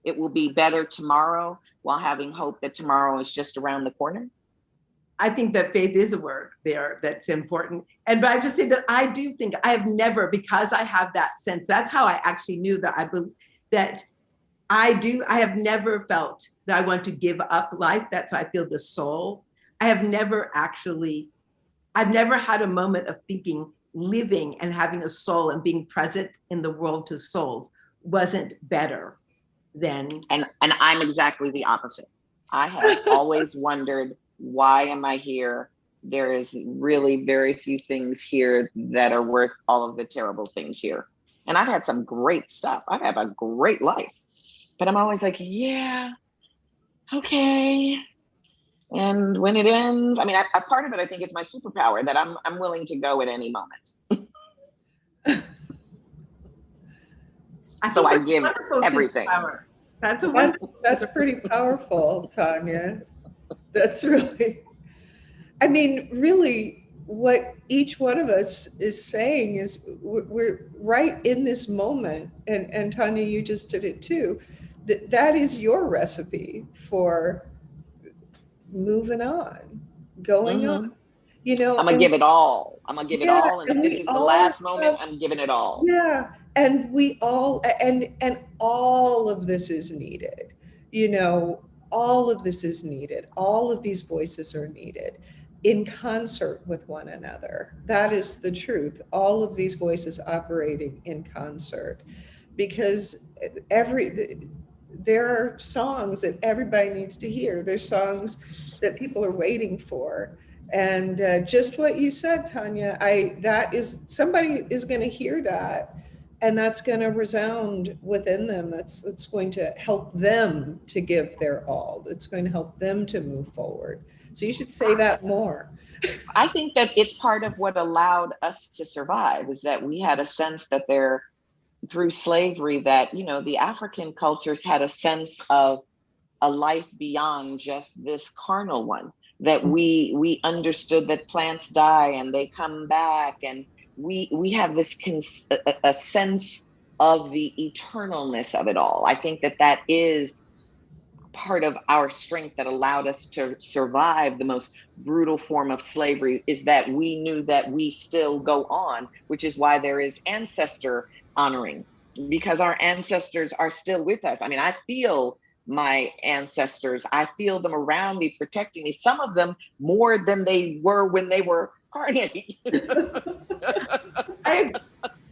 B: It will be better tomorrow, while having hope that tomorrow is just around the corner."
F: I think that faith is a word there that's important. And but I just say that I do think I have never, because I have that sense, that's how I actually knew that I believe that I do, I have never felt that I want to give up life. That's why I feel the soul. I have never actually, I've never had a moment of thinking living and having a soul and being present in the world to souls wasn't better than
B: And and I'm exactly the opposite. I have always wondered, why am I here? There is really very few things here that are worth all of the terrible things here. And I've had some great stuff. I have a great life. But I'm always like, yeah, okay. And when it ends, I mean, I, a part of it I think is my superpower that I'm I'm willing to go at any moment.
F: I
B: So I
F: that's
B: give everything.
F: superpower. That's a
G: That's, that's pretty powerful, Tonya. That's really, I mean, really, what each one of us is saying is we're, we're right in this moment, and, and Tonya, you just did it too. That that is your recipe for moving on, going
B: Mhm.
G: on. You know,
B: I'm gonna
G: and-
B: give it all. I'm gonna give it all. And
G: and
B: if this is the last moment, I'm giving it all.
G: Yeah, and we all and and all of this is needed. You know, all of this is needed. All of these voices are needed in concert with one another. That is the truth. All of these voices operating in concert because every there are songs that everybody needs to hear. There's songs that people are waiting for. And uh, just what you said, Tonya, I that is somebody is going to hear that, and that's going to resound within them. That's that's going to help them to give their all. It's going to help them to move forward. So you should say that more.
B: I think that it's part of what allowed us to survive is that we had a sense that there, through slavery, that, you know, the African cultures had a sense of a life beyond just this carnal one that mm. we we understood that plants die and they come back and we we have this cons- a, a sense of the eternalness of it all. I think that that is part of our strength that allowed us to survive the most brutal form of slavery is that we knew that we still go on which is why there is ancestor honoring because our ancestors are still with us i mean i feel my ancestors. I feel them around me, protecting me, some of them more than they were when they were carnate.
F: I,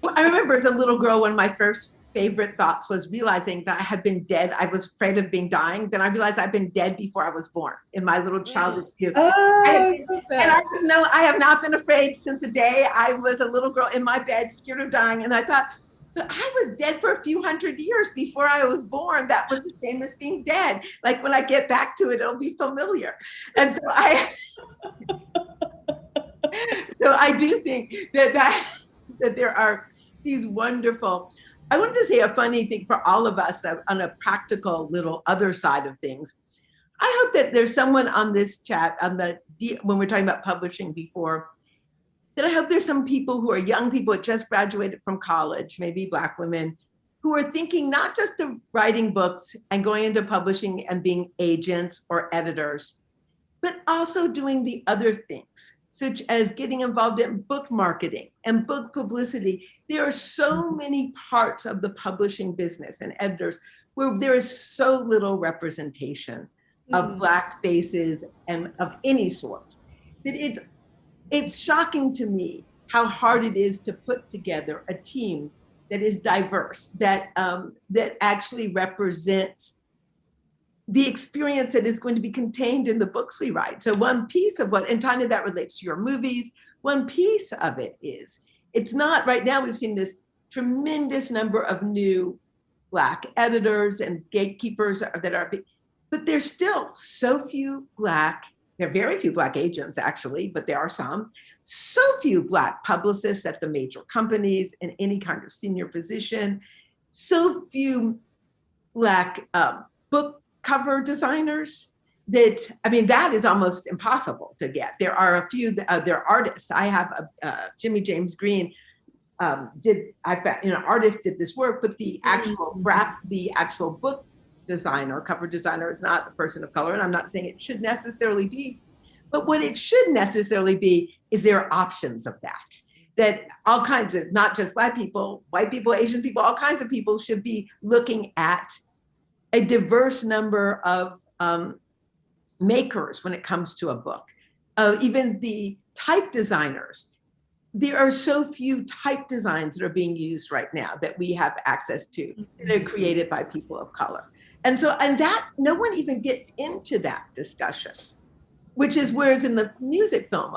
F: I remember as a little girl, one of my first favorite thoughts was realizing that I had been dead. I was afraid of being dying. Then I realized I'd been dead before I was born in my little mm. childhood view.
G: Oh, I love
F: And. I just know I have not been afraid since the day I was a little girl in my bed, scared of dying. And I thought, but I was dead for a few hundred years before I was born. That was the same as being dead. Like when I get back to it, it'll be familiar. And so I, so I do think that that that there are these wonderful. I wanted to say a funny thing for all of us that on a practical little other side of things. I hope that there's someone on this chat on the when we're talking about publishing before that I hope there's some people who are young people that just graduated from college, maybe Black women, who are thinking not just of writing books and going into publishing and being agents or editors, but also doing the other things, such as getting involved in book marketing and book publicity. There are so many parts of the publishing business and editors where there is so little representation of
G: Mm.
F: Black faces and of any sort that it's it's shocking to me how hard it is to put together a team that is diverse, that um, that actually represents the experience that is going to be contained in the books we write. So one piece of what, and Tonya, that relates to your movies. One piece of it is it's not right now. We've seen this tremendous number of new black editors and gatekeepers that are, but there's still so few black there are very few Black agents, actually, but there are some. So few Black publicists at the major companies in any kind of senior position. So few black um, book cover designers that I mean that is almost impossible to get. There are a few uh, there are artists. I have a uh, Jimmy James Green um, did I found you know artist did this work, but the actual graph the actual book designer cover designer is not a person of color, and I'm not saying it should necessarily be, but what it should necessarily be is there are options of that that all kinds of not just black people, white people, Asian people, all kinds of people should be looking at a diverse number of um, makers when it comes to a book. Uh, even the type designers, there are so few type designs that are being used right now that we have access to that are created by people of color. And so, and that, no one even gets into that discussion, which is whereas in the music film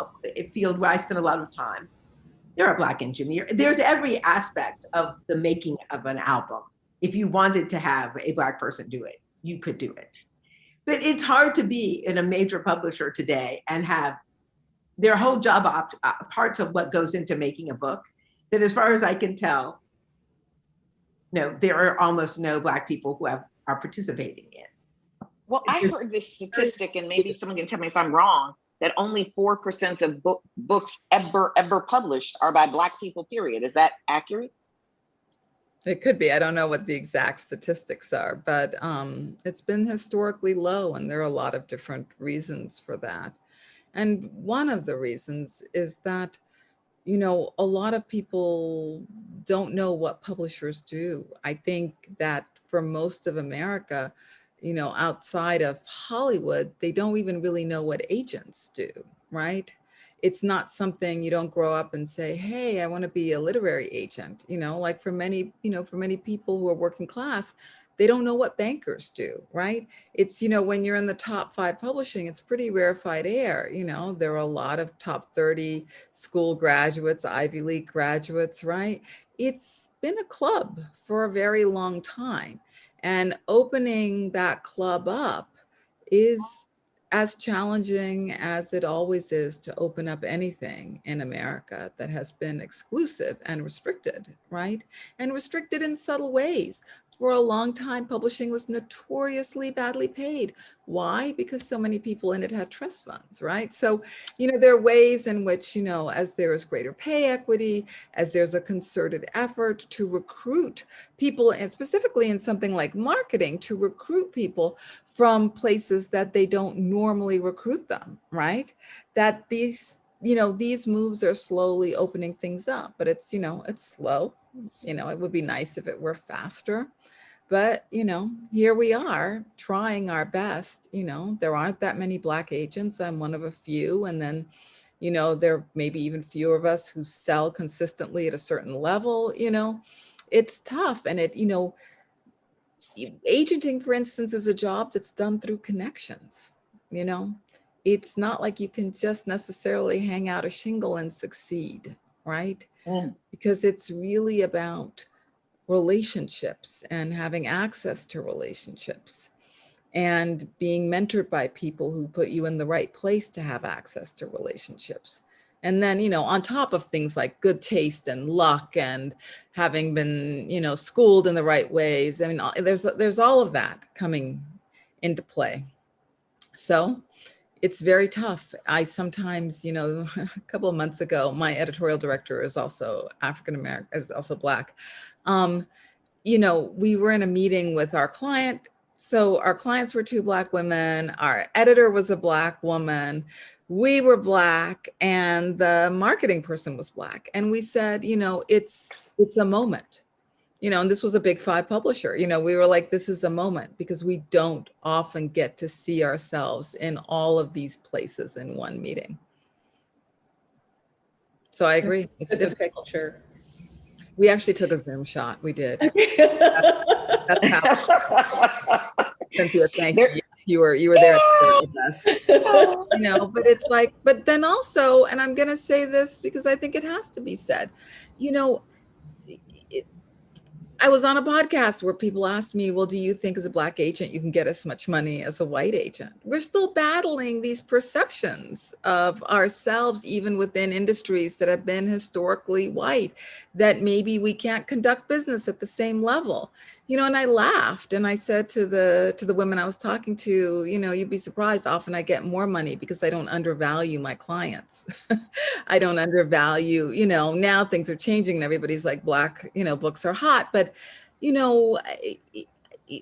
F: field where I spend a lot of time, there are black engineers. There's every aspect of the making of an album. If you wanted to have a black person do it, you could do it. But it's hard to be in a major publisher today and have their whole job op, uh, parts of what goes into making a book that as far as I can tell, no, there are almost no black people who have are participating in.
B: Well, I heard this statistic, and maybe someone can tell me if I'm wrong, that only 4% of book, books ever, ever published are by Black people, period. Is that accurate?
H: It could be. I don't know what the exact statistics are, but um, it's been historically low and there are a lot of different reasons for that. And one of the reasons is that, you know, a lot of people don't know what publishers do. I think that for most of America, you know, outside of Hollywood, they don't even really know what agents do, right? It's not something you don't grow up and say, hey, I want to be a literary agent. You know, like for many, you know, for many people who are working class, they don't know what bankers do, right? It's, you know, when you're in the top five publishing, it's pretty rarefied air. You know, there are a lot of top 30 school graduates, Ivy League graduates, right? It's been a club for a very long time. And opening that club up is as challenging as it always is to open up anything in America that has been exclusive and restricted, right? And restricted in subtle ways for a long time, publishing was notoriously badly paid. Why? Because so many people in it had trust funds, right? So, you know, there are ways in which, you know, as there is greater pay equity, as there's a concerted effort to recruit people, and specifically in something like marketing, to recruit people from places that they don't normally recruit them, right? That these, you know, these moves are slowly opening things up, but it's, you know, it's slow. You know, it would be nice if it were faster. But, you know, here we are trying our best. You know, there aren't that many Black agents. I'm one of a few. And then, you know, there may be even fewer of us who sell consistently at a certain level. You know, it's tough. And it, you know, agenting, for instance, is a job that's done through connections. You know, it's not like you can just necessarily hang out a shingle and succeed, right? Mm. Because it's really about relationships and having access to relationships and being mentored by people who put you in the right place to have access to relationships. And then, you know, on top of things like good taste and luck and having been, you know, schooled in the right ways. I mean, there's, there's all of that coming into play. So it's very tough. I sometimes, you know, a couple of months ago, my editorial director is also African-American, is also Black um, you know, we were in a meeting with our client. So our clients were two black women, our editor was a black woman, we were black and the marketing person was black. And we said, you know, it's, it's a moment, you know, and this was a big five publisher, you know, we were like, this is a moment because we don't often get to see ourselves in all of these places in one meeting. So I agree. It's, it's difficult. Picture. We actually took a Zoom shot. We did. that's, that's how. Cynthia, thank you. You were you were there with us. you know, but it's like, but then also, and I'm gonna say this because I think it has to be said, you know, I was on a podcast where people asked me, well, do you think as a black agent, you can get as much money as a white agent? We're still battling these perceptions of ourselves, even within industries that have been historically white, that maybe we can't conduct business at the same level. You know, and I laughed and I said to the to the women I was talking to, you know, you'd be surprised. Often I get more money because I don't undervalue my clients. I don't undervalue, you know, now things are changing and everybody's like black, you know, books are hot. But, you know, I,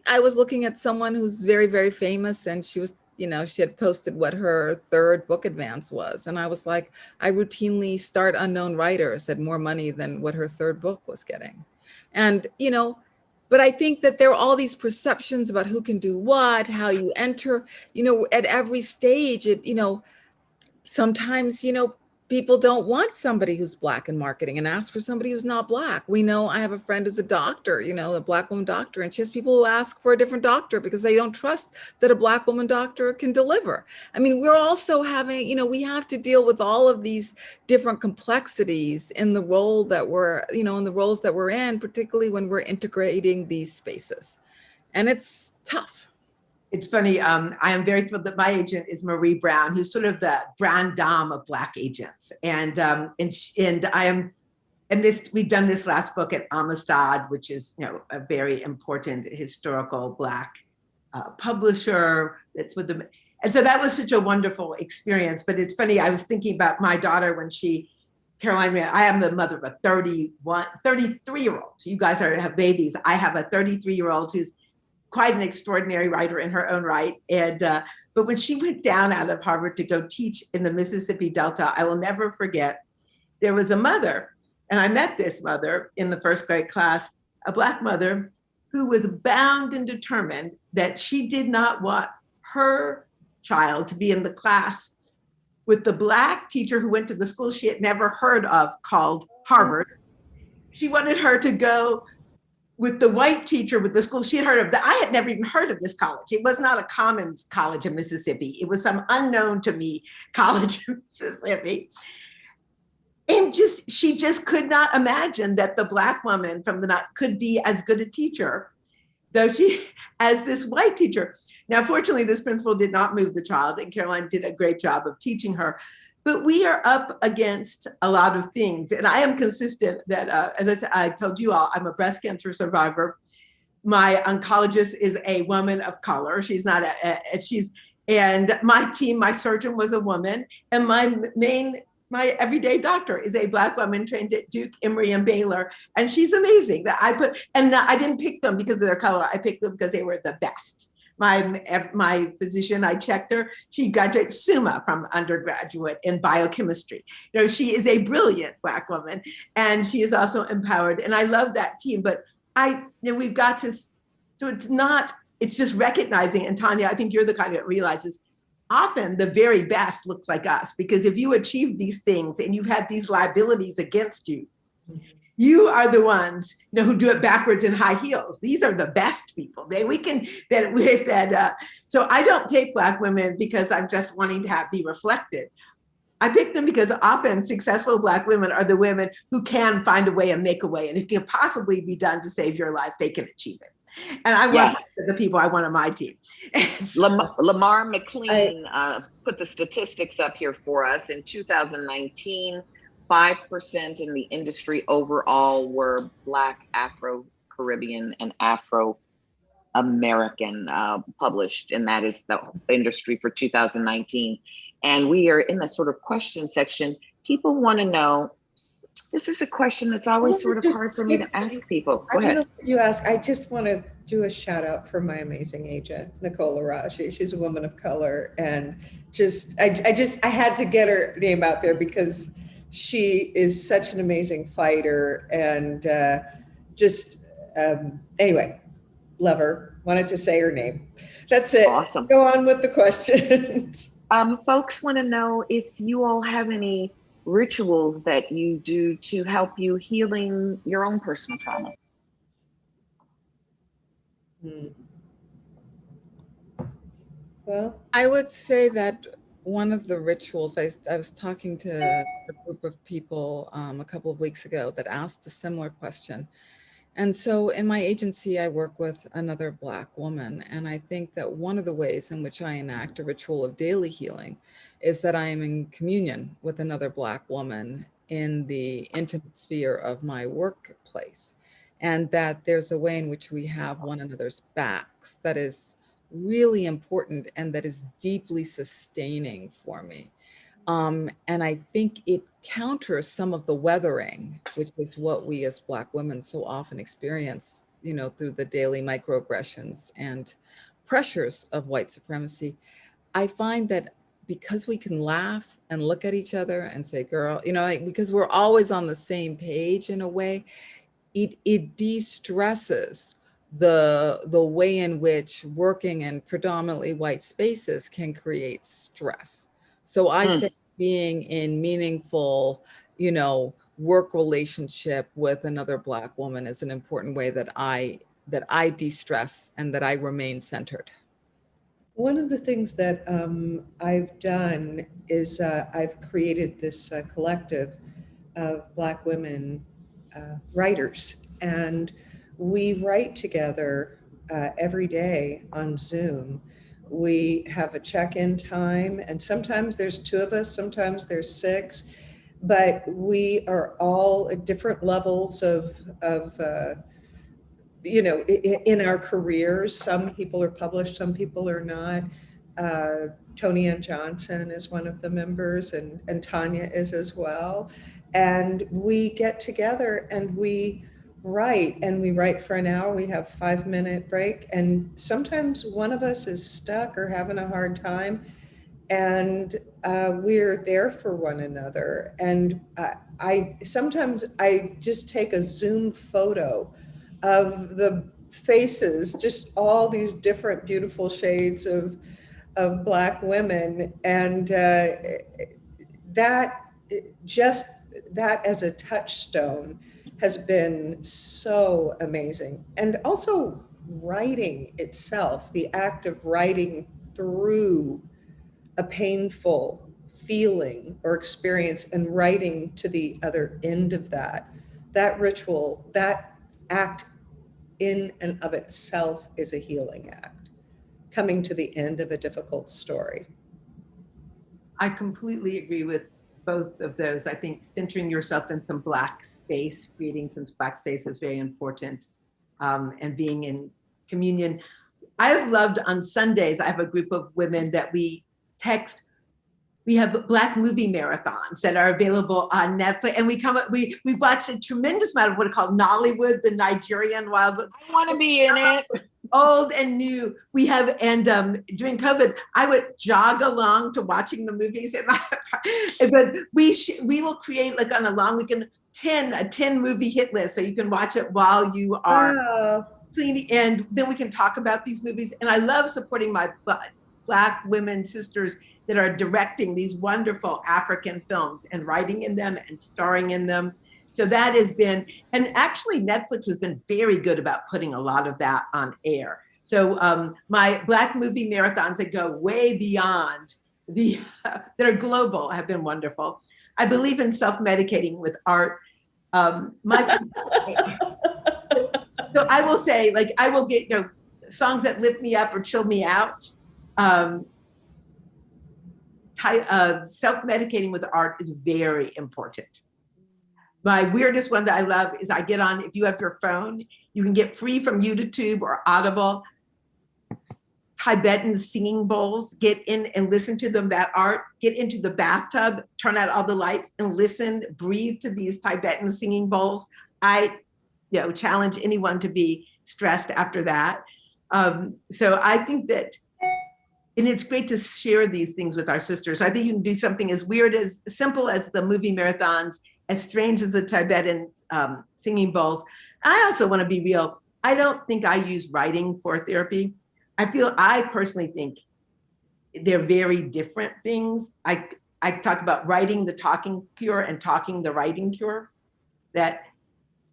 H: I was looking at someone who's very, very famous and she was you know, she had posted what her third book advance was. And I was like, I routinely start unknown writers at more money than what her third book was getting. And, you know, but I think that there are all these perceptions about who can do what, how you enter, you know, at every stage, it, you know, sometimes, you know, people don't want somebody who's black in marketing and ask for somebody who's not black. We know I have a friend who's a doctor, you know, a black woman doctor, and she has people who ask for a different doctor because they don't trust that a black woman doctor can deliver. I mean, we're also having, you know, we have to deal with all of these different complexities in the role that we're, you know, in the roles that we're in, particularly when we're integrating these spaces. And it's tough
F: it's funny. Um, I am very thrilled that my agent is Marie Brown, who's sort of the grand dame of Black agents, and um, and and I am, and this we've done this last book at Amistad, which is you know a very important historical Black uh, publisher. That's with them, and so that was such a wonderful experience. But it's funny. I was thinking about my daughter when she. Caroline, I am the mother of a 31, 33 year old. You guys are have babies. I have a 33 year old who's quite an extraordinary writer in her own right. And uh, but when she went down out of Harvard to go teach in the Mississippi Delta, I will never forget. There was a mother, and I met this mother in the first grade class, a black mother who was bound and determined that she did not want her child to be in the class with the black teacher who went to the school she had never heard of called Harvard. She wanted her to go with the white teacher with the school she had heard of I had never even heard of this college. It was not a common college in Mississippi. It was some unknown to me college in Mississippi. And just she just could not imagine that the black woman from the not could be as good a teacher though she as this white teacher. Now, fortunately, this principal did not move the child, and Caroline did a great job of teaching her. But we are up against a lot of things. And I am consistent that, uh, as I, said, I told you all, I'm a breast cancer survivor. My oncologist is a woman of color. She's not a, a she's, and my team, my surgeon was a woman. And my main my everyday doctor is a black woman trained at Duke, Emory, and Baylor, and she's amazing. That I put, and I didn't pick them because of their color. I picked them because they were the best my, my physician, I checked her, she graduated summa from undergraduate in biochemistry. You know, she is a brilliant Black woman and she is also empowered. And I love that team, but I, you know, we've got to, so it's not, it's just recognizing, and Tanya, I think you're the kind that realizes often the very best looks like us because if you achieve these things and you've had these liabilities against you, mm-hmm. You are the ones you know, who do it backwards in high heels. These are the best people. They we can that with that. Uh, so I don't pick black women because I'm just wanting to have be reflected. I pick them because often successful black women are the women who can find a way and make a way, and if it can possibly be done to save your life, they can achieve it. And I want yes. the people I want on my team.
B: so, Lam Lamar McLean uh, put the statistics up here for us in 2019. 5% in the industry overall were Black, Afro Caribbean, and Afro American uh, published, and that is the industry for 2019. And we are in the sort of question section. People want to know. This is a question that's always sort of hard for me to ask people. Go ahead.
G: You ask. I just want to do a shout out for my amazing agent, Nicola Raji. She's a woman of color, and just I, I just I had to get her name out there because she is such an amazing fighter and uh, just um, anyway, love her. Wanted to say her name. That's it.
B: Awesome.
G: Go on with the questions.
B: Um, folks want to know if you all have any rituals that you do to help you healing your own personal trauma.
G: Hmm. Well,
H: I would say that one of the rituals, I, I was talking to a group of people um, a couple of weeks ago that asked a similar question. And so in my agency, I work with another Black woman. And I think that one of the ways in which I enact a ritual of daily healing is that I am in communion with another Black woman in the intimate sphere of my workplace. and that there's a way in which we have one another's backs that is really important and that is deeply sustaining for me. Um, and I think it counters some of the weathering, which is what we as Black women so often experience, you know, through the daily microaggressions and pressures of white supremacy. I find that because we can laugh and look at each other and say, girl, you know, like, because we're always on the same page in a way, it, it de-stresses the, the way in which working in predominantly white spaces can create stress. So I
B: Mm.
H: say being in meaningful, you know, work relationship with another Black woman is an important way that I, that I de-stress and that I remain centered.
G: One of the things that um, I've done is uh, I've created this uh, collective of Black women uh, writers, and we write together uh, every day on Zoom. We have a check-in time, and sometimes there's two of us, sometimes there's six, but we are all at different levels of, of uh, you know, in our careers, some people are published, some people are not. Uh, Toni Ann Johnson is one of the members and, and Tanya is as well. And we get together and we write and we write for an hour. We have five minute break. And sometimes one of us is stuck or having a hard time. And uh, we're there for one another. And I, I sometimes I just take a Zoom photo of the faces, just all these different beautiful shades of, of Black women. And uh, that, just that as a touchstone has been so amazing. And also writing itself, the act of writing through a painful feeling or experience and writing to the other end of that, that ritual, that act in and of itself is a healing act, coming to the end of a difficult story.
F: I completely agree with both of those. I think centering yourself in some black space, creating some black space is very important um, and being in communion. I have loved on Sundays, I have a group of women that we text. We have black movie marathons that are available on Netflix and we come up, we, we watched a tremendous amount of what are called Nollywood, the Nigerian wild,
B: I want to be in it.
F: Old and new. We have, and um, during COVID, I would jog along to watching the movies. And but we sh- we will create like on a long weekend 10 a 10 movie hit list so you can watch it while you are
G: Oh,
F: cleaning and then we can talk about these movies and i love supporting my black women sisters that are directing these wonderful african films and writing in them and starring in them so that has been and actually netflix has been very good about putting a lot of that on air so um, my black movie marathons that go way beyond the that are global have been wonderful i believe in self-medicating with art um, my so I will say, like, I will get, you know, songs that lift me up or chill me out. Um, uh, self-medicating with art is very important. My weirdest one that I love is I get on, if you have your phone, you can get free from YouTube or Audible, Tibetan singing bowls, get in and listen to them, that art, get into the bathtub, turn out all the lights and listen, breathe to these Tibetan singing bowls. I you know, challenge anyone to be stressed after that. Um, so I think that, and it's great to share these things with our sisters. I think you can do something as weird as simple as the movie marathons, as strange as the Tibetan um, singing bowls. I also want to be real. I don't think I use writing for therapy. I feel I personally think they're very different things. I I talk about writing the talking cure and talking the writing cure. That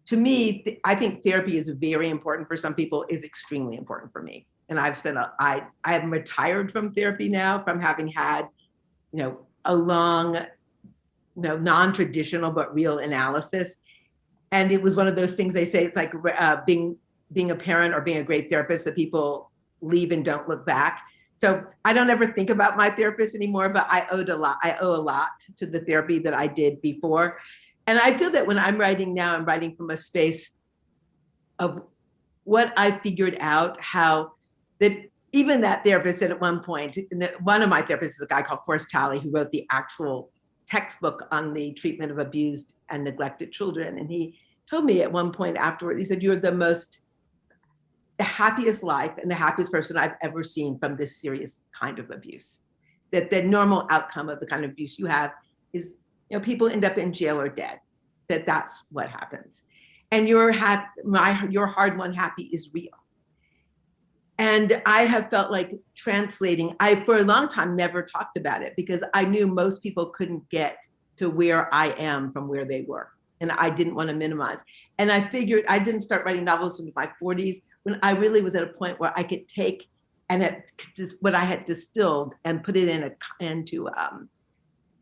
F: to me, th- I think therapy is very important for some people, is extremely important for me. And I've spent a, I, I am retired from therapy now from having had, you know, a long, you know, non-traditional but real analysis. And it was one of those things they say, it's like uh, being, being a parent or being a great therapist that people leave and don't look back. So I don't ever think about my therapist anymore, but I owed a lot, I owe a lot to the therapy that I did before. And I feel that when I'm writing now, I'm writing from a space of what I figured out how that even that therapist said at one point, one of my therapists is a guy called Forrest Talley who wrote the actual textbook on the treatment of abused and neglected children. And he told me at one point afterward, he said, You're the most the happiest life and the happiest person I've ever seen from this serious kind of abuse. That the normal outcome of the kind of abuse you have is, you know, people end up in jail or dead. That that's what happens. And your hap- my your hard won happy is real. And I have felt like translating, I for a long time never talked about it because I knew most people couldn't get to where I am from where they were. And I didn't want to minimize. And I figured I didn't start writing novels in my 40s when I really was at a point where I could take and it, what I had distilled and put it in a, into um,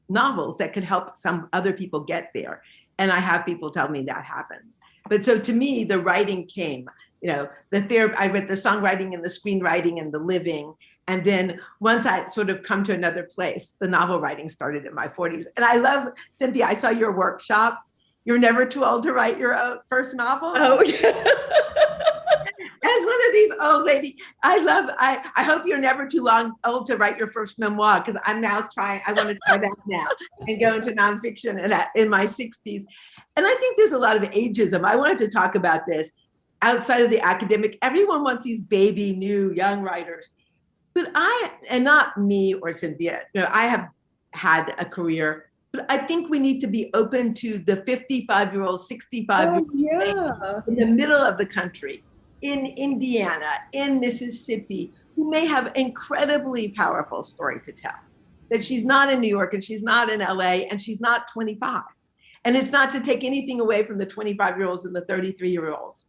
F: novels that could help some other people get there. And I have people tell me that happens. But so to me, the writing came, you know, the therapy, I read the songwriting and the screenwriting and the living. And then once I sort of come to another place, the novel writing started in my 40s. And I love, Cynthia, I saw your workshop. You're never too old to write your own first novel.
G: Oh, yeah.
F: As one of these old lady, I love, I, I hope you're never too long old to write your first memoir because I'm now trying, I want to try that now and go into nonfiction and uh, in my 60s. And I think there's a lot of ageism. I wanted to talk about this outside of the academic. Everyone wants these baby, new, young writers. But I, and not me or Cynthia, you know, I have had a career, but I think we need to be open to the 55 year old, 65 year
G: Oh,
F: old
G: yeah.
F: in the middle of the country, in Indiana, in Mississippi, who may have incredibly powerful story to tell. That she's not in New York and she's not in LA and she's not 25. And it's not to take anything away from the 25 year olds and the 33 year olds.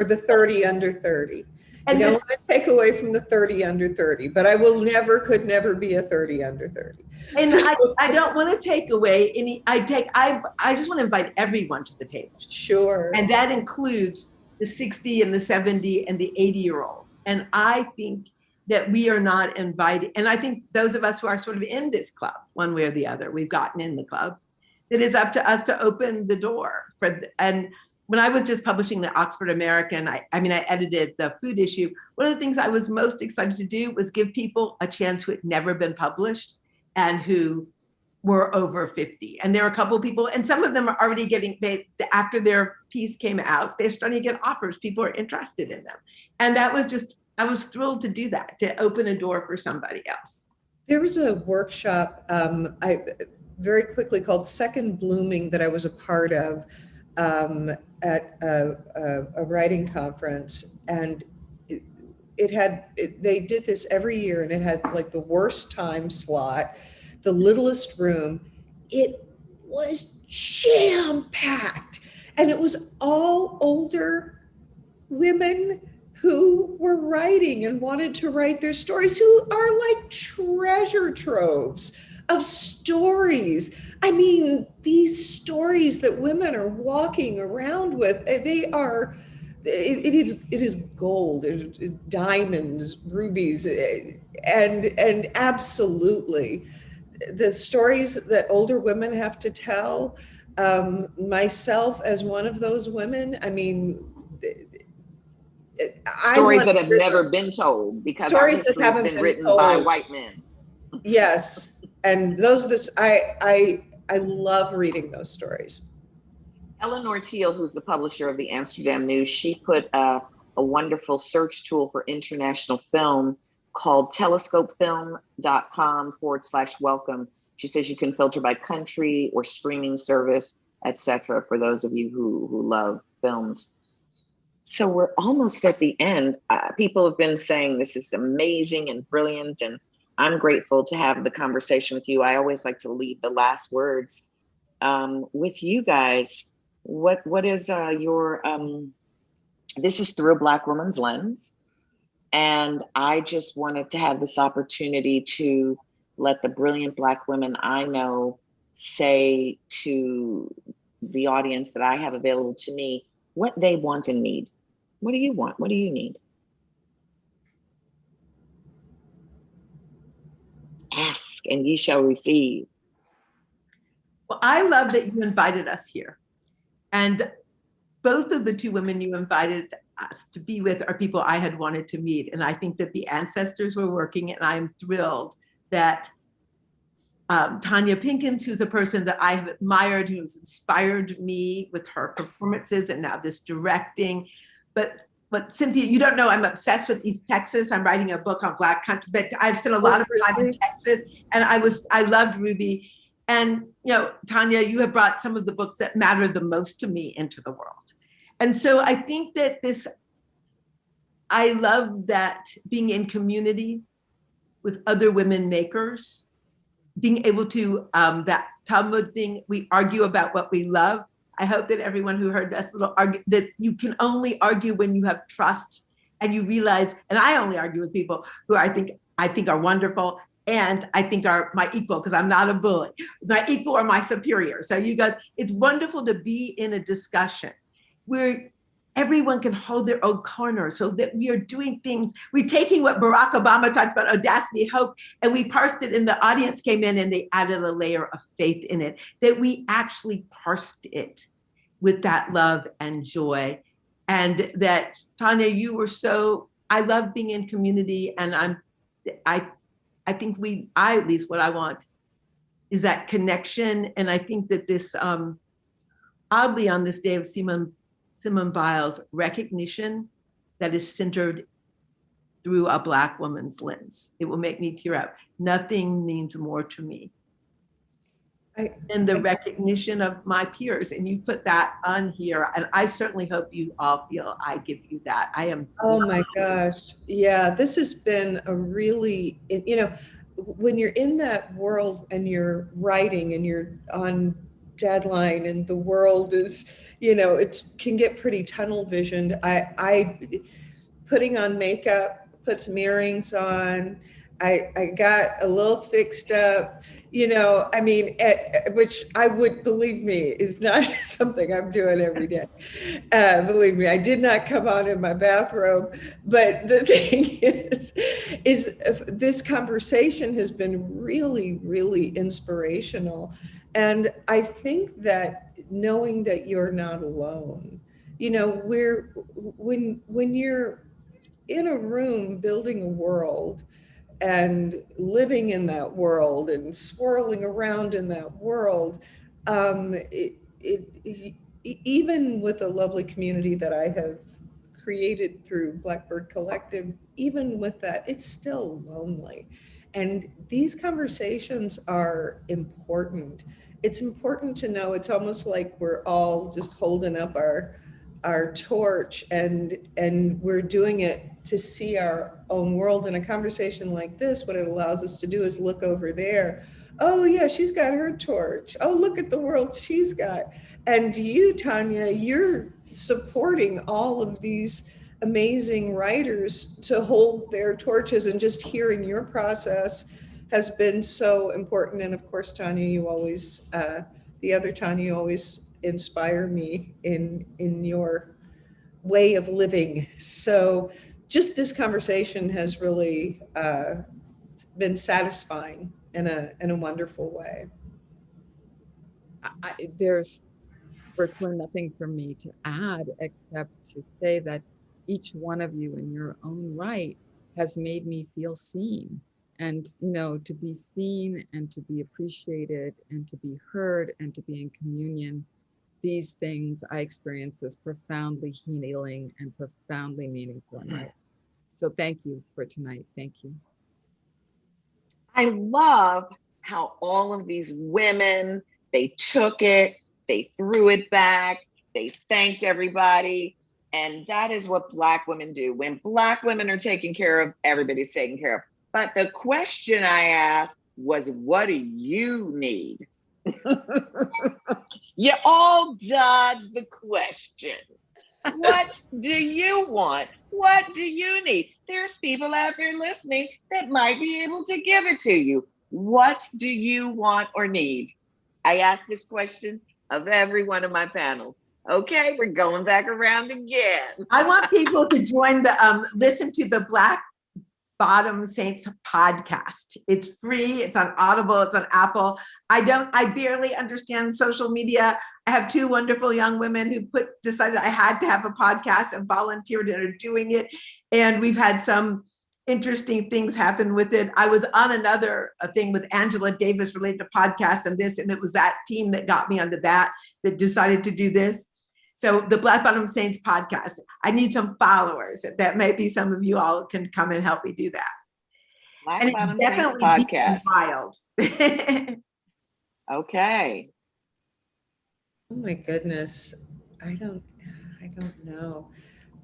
G: Or the 30 under 30. I
F: And
G: don't
F: this,
G: want to take away from the 30 under 30, but I will never, could never be a 30 under 30.
F: and
G: So-
F: I, I don't want to take away any, I take, I, I just want to invite everyone to the table.
G: Sure.
F: And that includes the 60 and the 70 and the 80 year olds. And I think that we are not invited. And I think those of us who are sort of in this club, one way or the other, we've gotten in the club, it is up to us to open the door for, and when I was just publishing the Oxford American, I, I mean, I edited the food issue. One of the things I was most excited to do was give people a chance who had never been published and who were over 50. And there are a couple of people, and some of them are already getting, they, after their piece came out, they're starting to get offers. People are interested in them. And that was just, I was thrilled to do that, to open a door for somebody else.
G: There was a workshop, um, I, very quickly called Second Blooming that I was a part of um, at a, a, a writing conference. And it, it had, it, they did this every year and it had like the worst time slot, the littlest room. It was jam packed and it was all older women who were writing and wanted to write their stories, who are like treasure troves of stories. I mean, these stories that women are walking around with, eh, they are. It, it is it is gold, it, it- diamonds, rubies, eh, and and absolutely, the stories that older women have to tell. Um, myself as one of those women, I mean, I
B: Stories that have never been told because
G: Stories that haven't
B: been
G: been
B: written by white men.
G: Yes, and those this I I I love reading those stories.
B: Eleanor Teal, who's the publisher of the Amsterdam News, she put uh, a wonderful search tool for international film called telescopefilm.com forward slash welcome. She says you can filter by country or streaming service, etc. for those of you who, who love films. So we're almost at the end. Uh, people have been saying this is amazing and brilliant, and I'm grateful to have the conversation with you. I always like to leave the last words um, with you guys. What what is uh, your um, this is through a black woman's lens, and I just wanted to have this opportunity to let the brilliant black women I know say to the audience that I have available to me what they want and need. What do you want? What do you need? Ask and ye shall receive.
F: Well, I love that you invited us here. And both of the two women you invited us to be with are people I had wanted to meet. And I think that the ancestors were working and I'm thrilled that um, Tonya Pinkins, who's a person that I have admired, who's inspired me with her performances and now this directing. But but Cynthia, you don't know I'm obsessed with East Texas. I'm writing a book on Black country, but I've spent a lot of time in Texas, and I was I loved Ruby. And you know, Tanya, you have brought some of the books that matter the most to me into the world. And so I think that this, I love that being in community with other women makers, being able to, um, that Talmud thing, we argue about what we love. I hope that everyone who heard this little argue, that you can only argue when you have trust and you realize, and I only argue with people who I think, I think are wonderful and I think are my equal because I'm not a bully, my equal or my superior. So you guys, it's wonderful to be in a discussion where everyone can hold their own corner so that we are doing things. We're taking what Barack Obama talked about audacity, hope, and we parsed it and the audience came in and they added a layer of faith in it, that we actually parsed it with that love and joy. And that Tanya, you were so, I love being in community and I'm, I, I think we, I at least what I want is that connection. And I think that this, um, oddly on this day of Simone Simone Biles recognition that is centered through a Black woman's lens. It will make me tear up. Nothing means more to me
G: I,
F: than the recognition of my peers. And you put that on here. And I certainly hope you all feel I give you that. I am.
G: oh my gosh. Yeah, this has been a really, you know, when you're in that world and you're writing and you're on deadline and the world is, you know, it can get pretty tunnel visioned. I, I, putting on makeup, put some earrings on. I, I got a little fixed up, you know, I mean, at, which I would, believe me, is not something I'm doing every day. Uh, believe me, I did not come on in my bathrobe. But the thing is, is this conversation has been really, really inspirational. And I think that knowing that you're not alone, you know, we're, when, when you're in a room building a world and living in that world and swirling around in that world, um, it, it, even with a lovely community that I have created through Blackbird Collective, even with that, it's still lonely. And these conversations are important. It's important to know it's almost like we're all just holding up our our torch and and we're doing it to see our own world in a conversation like this what it allows us to do is look over there. Oh yeah she's got her torch. Oh look at the world she's got. And you tanya you're supporting all of these amazing writers to hold their torches and just hearing your process has been so important. And of course tanya you always uh, the other tanya you always inspire me in in your way of living. So just this conversation has really uh, been satisfying in a in a wonderful way.
H: I, I- there's virtually nothing for me to add except to say that each one of you in your own right has made me feel seen and you know to be seen and to be appreciated and to be heard and to be in communion these things i experience as profoundly healing and profoundly meaningful in my life so thank you for tonight thank you
B: I love how all of these women, they took it, they threw it back, they thanked everybody. And that is what Black women do. When Black women are taken care of, everybody's taken care of. But the question I asked was, what do you need? you all dodged the question. What do you want? What do you need? There's people out there listening that might be able to give it to you. What do you want or need? I ask this question of every one of my panels. Okay, we're going back around again.
F: I want people to join the, um, listen to the Black Bottom Saints podcast. It's free, it's on Audible, it's on Apple. I don't, I barely understand social media. I have two wonderful young women who put, decided I had to have a podcast and volunteered and are doing it. And we've had some interesting things happen with it. I was on another thing with Angela Davis related to podcasts and this, and it was that team that got me onto that, that decided to do this. So the Black Bottom Saints podcast, I need some followers that maybe some of you all can come and help me do that.
B: Black
F: And it's
B: Bottom Saints
F: definitely deep and
B: podcast.
F: wild.
B: Okay.
G: Oh my goodness. I don't, I don't know.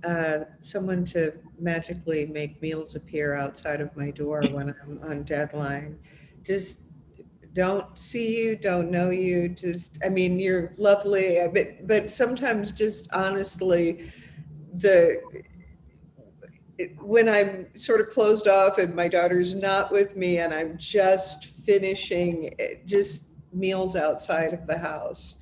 G: Uh, someone to magically make meals appear outside of my door when I'm on deadline. Just don't see you, don't know you, just, I mean, you're lovely, uh, but, but sometimes just honestly, the, it- when I'm sort of closed off and my daughter's not with me and I'm just finishing, just meals outside of the house.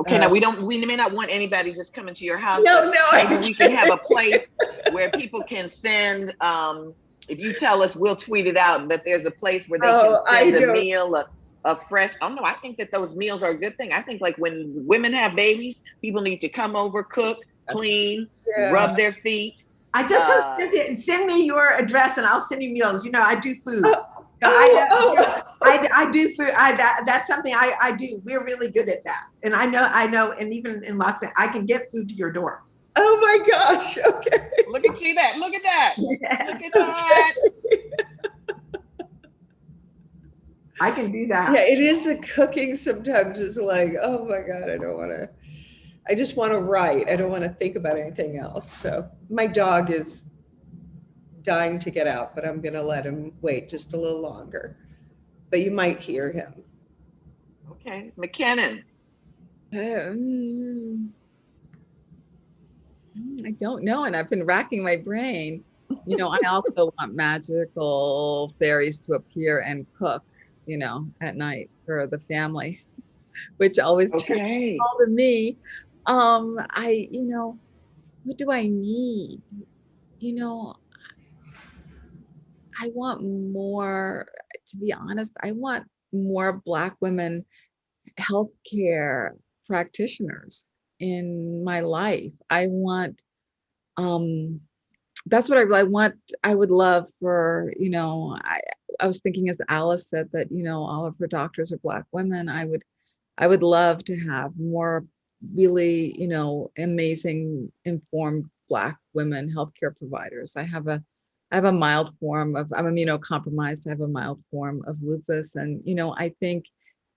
B: Okay, now
G: Uh,
B: we don't, we may not want anybody just coming to your house.
G: No, no.
B: Maybe we can have a place where people can send, um, if you tell us, we'll tweet it out, that there's a place where they
G: Oh,
B: can send a meal, a, a fresh, oh no, I think that those meals are a good thing. I think like when women have babies, people need to come over, cook, clean,
G: Yeah.
B: rub their feet.
F: I just
B: Uh,
F: told Cynthia, send me your address and I'll send you meals. You know, I do food. So
G: Oh,
F: I, I, I do food. I, that, that's something I, I do. We're really good at that. And I know, I know, and even in Los Angeles, I can get food to your door.
G: Oh my gosh, okay.
B: Look at, see that, look at that, look at that.
F: I can do that.
G: Yeah, it is the cooking sometimes is like, oh my God, I don't want to, I just want to write. I don't want to think about anything else. So my dog is dying to get out, but I'm going to let him wait just a little longer. But you might hear him.
B: Okay, McKinnon.
H: Um, I don't know, and I've been racking my brain. You know, I also want magical fairies to appear and cook, you know, at night for the family, which always turns
B: Okay.
H: all to me. Um, I, you know, what do I need? You know, I want more, to be honest, I want more Black women healthcare practitioners in my life. I want, um, that's what I really want. I would love for, you know, I, I was thinking as Alice said that, you know, all of her doctors are Black women. I would, I would love to have more really, you know, amazing informed Black women healthcare providers. I have a, I have a mild form of, I'm immunocompromised. I have a mild form of lupus. And, you know, I think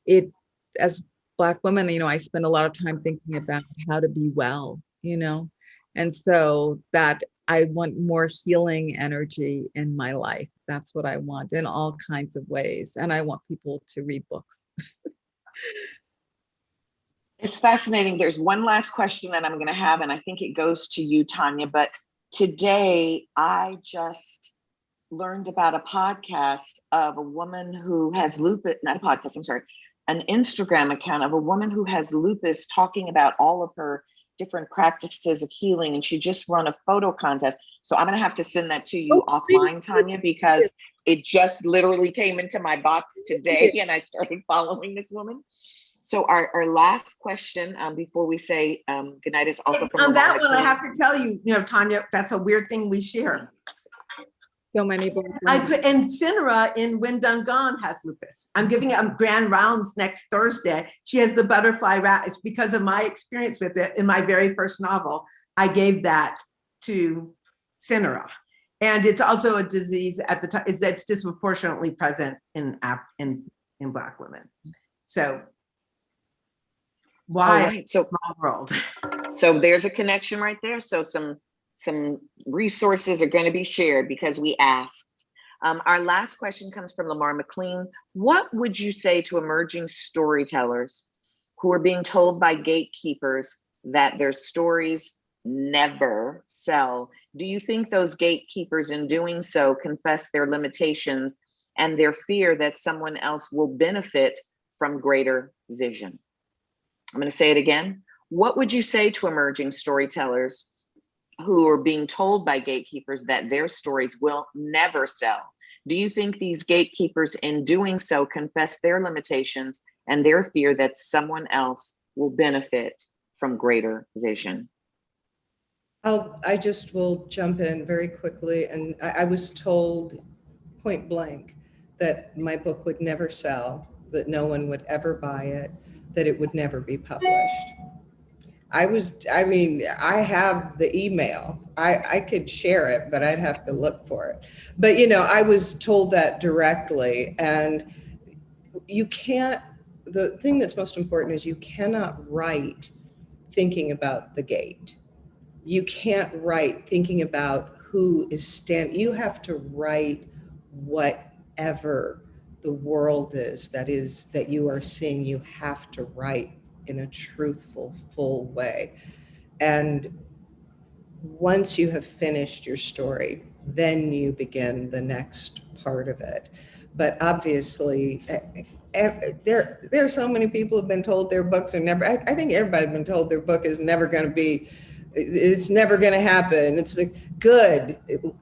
H: it, as Black women, you know, I spend a lot of time thinking about how to be well, you know? And so that I want more healing energy in my life. That's what I want in all kinds of ways. And I want people to read books.
B: It's fascinating. There's one last question that I'm going to have, and I think it goes to you, Tanya. But today I just learned about a podcast of a woman who has lupus, not a podcast, I'm sorry, an Instagram account of a woman who has lupus talking about all of her different practices of healing. And she just run a photo contest. So I'm going to have to send that to you
G: Oh,
B: offline, Tanya, because it just literally came into my box today and I started following this woman. So our, our last question um, before we say um, goodnight is also from
F: On that one, I have to tell you, you know, Tanya, that's a weird thing we share.
H: So many Black
F: I put, and Cynara in Wind Done Gone has lupus. I'm giving a grand rounds next Thursday. She has the butterfly rat. It's because of my experience with it in my very first novel. I gave that to Cynara. And it's also a disease at the time, it's, it's disproportionately present in, Af- in, in Black women. So why
B: right, so
F: small world?
B: So there's a connection right there. So some some resources are going to be shared because we asked. Um, our last question comes from Lamar McLean. What would you say to emerging storytellers who are being told by gatekeepers that their stories never sell? Do you think those gatekeepers in doing so confess their limitations and their fear that someone else will benefit from greater vision? I'm going to say it again. What would you say to emerging storytellers who are being told by gatekeepers that their stories will never sell. Do you think these gatekeepers in doing so confess their limitations and their fear that someone else will benefit from greater vision?
G: I'll, I just will jump in very quickly. And I, I was told point blank that my book would never sell, that no one would ever buy it, that it would never be published. I was, I mean, I have the email. I, I could share it, but I'd have to look for it. But, you know, I was told that directly and you can't, the thing that's most important is you cannot write thinking about the gate. You can't write thinking about who is stand, you have to write whatever the world is that is, that you are seeing, you have to write in a truthful, full way. And once you have finished your story, then you begin the next part of it. But obviously, there, there are so many people have been told their books are never, I, I think everybody's been told their book is never going to be, it's never going to happen. It's like, good.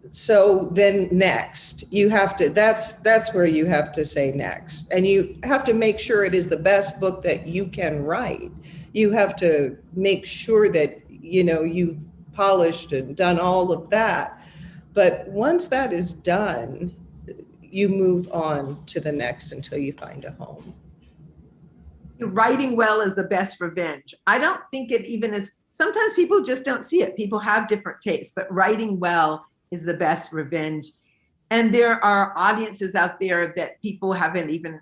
G: So then next, you have to, that's, that's where you have to say next. And you have to make sure it is the best book that you can write. You have to make sure that, you know, you've polished and done all of that. But once that is done, you move on to the next until you find a home.
F: Writing well is the best revenge. I don't think it even is, sometimes people just don't see it. People have different tastes, but writing well is the best revenge. And there are audiences out there that people haven't even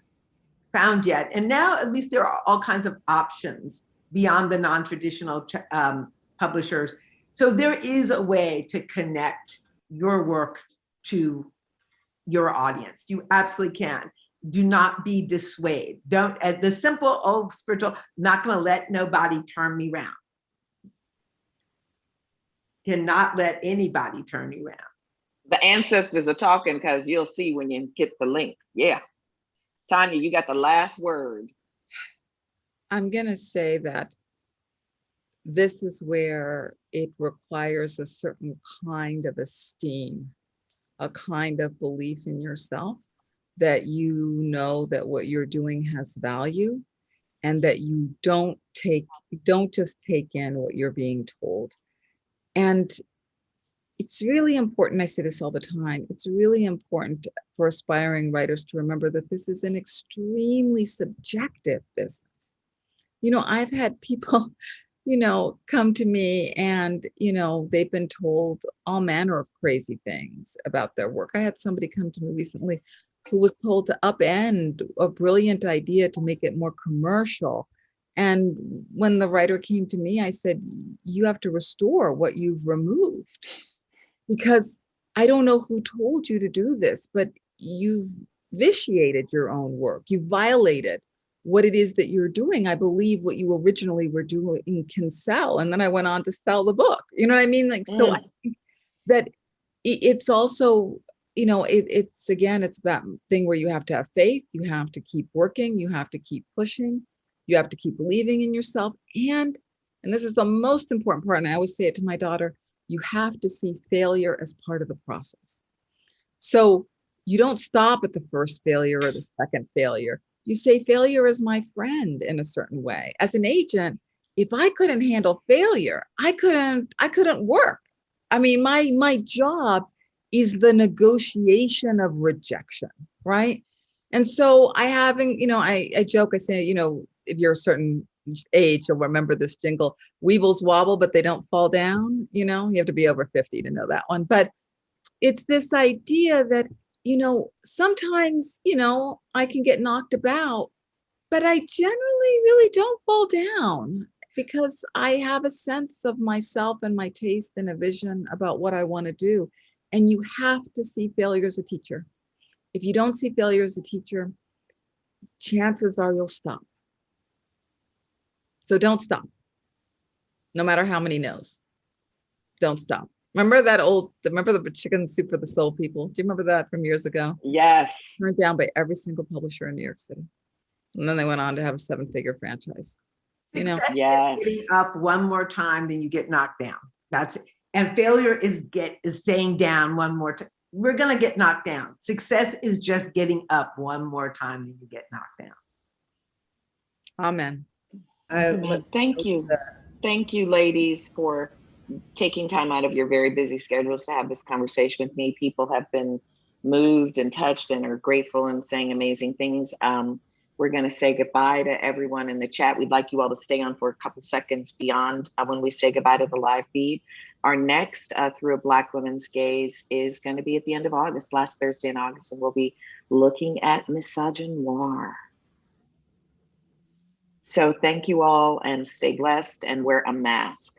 F: found yet. And now at least there are all kinds of options beyond the non-traditional um, publishers. So there is a way to connect your work to your audience. You absolutely can. Do not be dissuaded. Don't, at the simple old spiritual, not gonna let nobody turn me around. Cannot let anybody turn you around.
B: The ancestors are talking because you'll see when you get the link. Yeah. Tanya, you got the last word.
H: I'm gonna say that this is where it requires a certain kind of esteem, a kind of belief in yourself, that you know that what you're doing has value and that you don't take, don't just take in what you're being told. And it's really important, I say this all the time, it's really important for aspiring writers to remember that this is an extremely subjective business. You know, I've had people, you know, come to me and, you know, they've been told all manner of crazy things about their work. I had somebody come to me recently who was told to upend a brilliant idea to make it more commercial. And when the writer came to me, I said, you have to restore what you've removed because I don't know who told you to do this, but you've vitiated your own work. You violated what it is that you're doing. I believe what you originally were doing can sell. And then I went on to sell the book. You know what I mean? Like, so
B: Mm.
H: I think that it's also, you know, it, it's again, it's that thing where you have to have faith, you have to keep working, you have to keep pushing, you have to keep believing in yourself. And, and this is the most important part, and I always say it to my daughter, you have to see failure as part of the process. So you don't stop at the first failure or the second failure. You say failure is my friend in a certain way. As an agent, if I couldn't handle failure, I couldn't, I couldn't work. I mean, my my job is the negotiation of rejection, right? And so I haven't, you know, I, I joke, I say, you know, if you're a certain age, you'll remember this jingle, weevils wobble, but they don't fall down. You know, you have to be over 50 to know that one. But it's this idea that, you know, sometimes, you know, I can get knocked about, but I generally really don't fall down because I have a sense of myself and my taste and a vision about what I want to do. And you have to see failure as a teacher. If you don't see failure as a teacher, chances are you'll stop. So don't stop. No matter how many no's. Don't stop. Remember that old, remember the chicken soup for the soul people? Do you remember that from years ago?
B: Yes.
H: Turned down by every single publisher in New York City. And then they went on to have a seven figure franchise. You know,
F: Success
B: Yes.
F: getting up one more time, then you get knocked down. That's it. And failure is get is staying down one more time. We're gonna get knocked down. Success is just getting up one more time than you get knocked down.
H: Amen.
B: Thank you. Thank you, ladies, for taking time out of your very busy schedules to have this conversation with me. People have been moved and touched and are grateful and saying amazing things. Um, we're going to say goodbye to everyone in the chat. We'd like you all to stay on for a couple seconds beyond uh, when we say goodbye to the live feed. Our next uh, Through a Black Woman's Gaze is going to be at the end of August, last Thursday in August, and we'll be looking at misogynoir. So thank you all and stay blessed and wear a mask.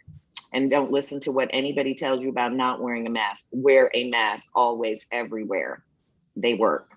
B: And don't listen to what anybody tells you about not wearing a mask. Wear a mask always, everywhere. They work.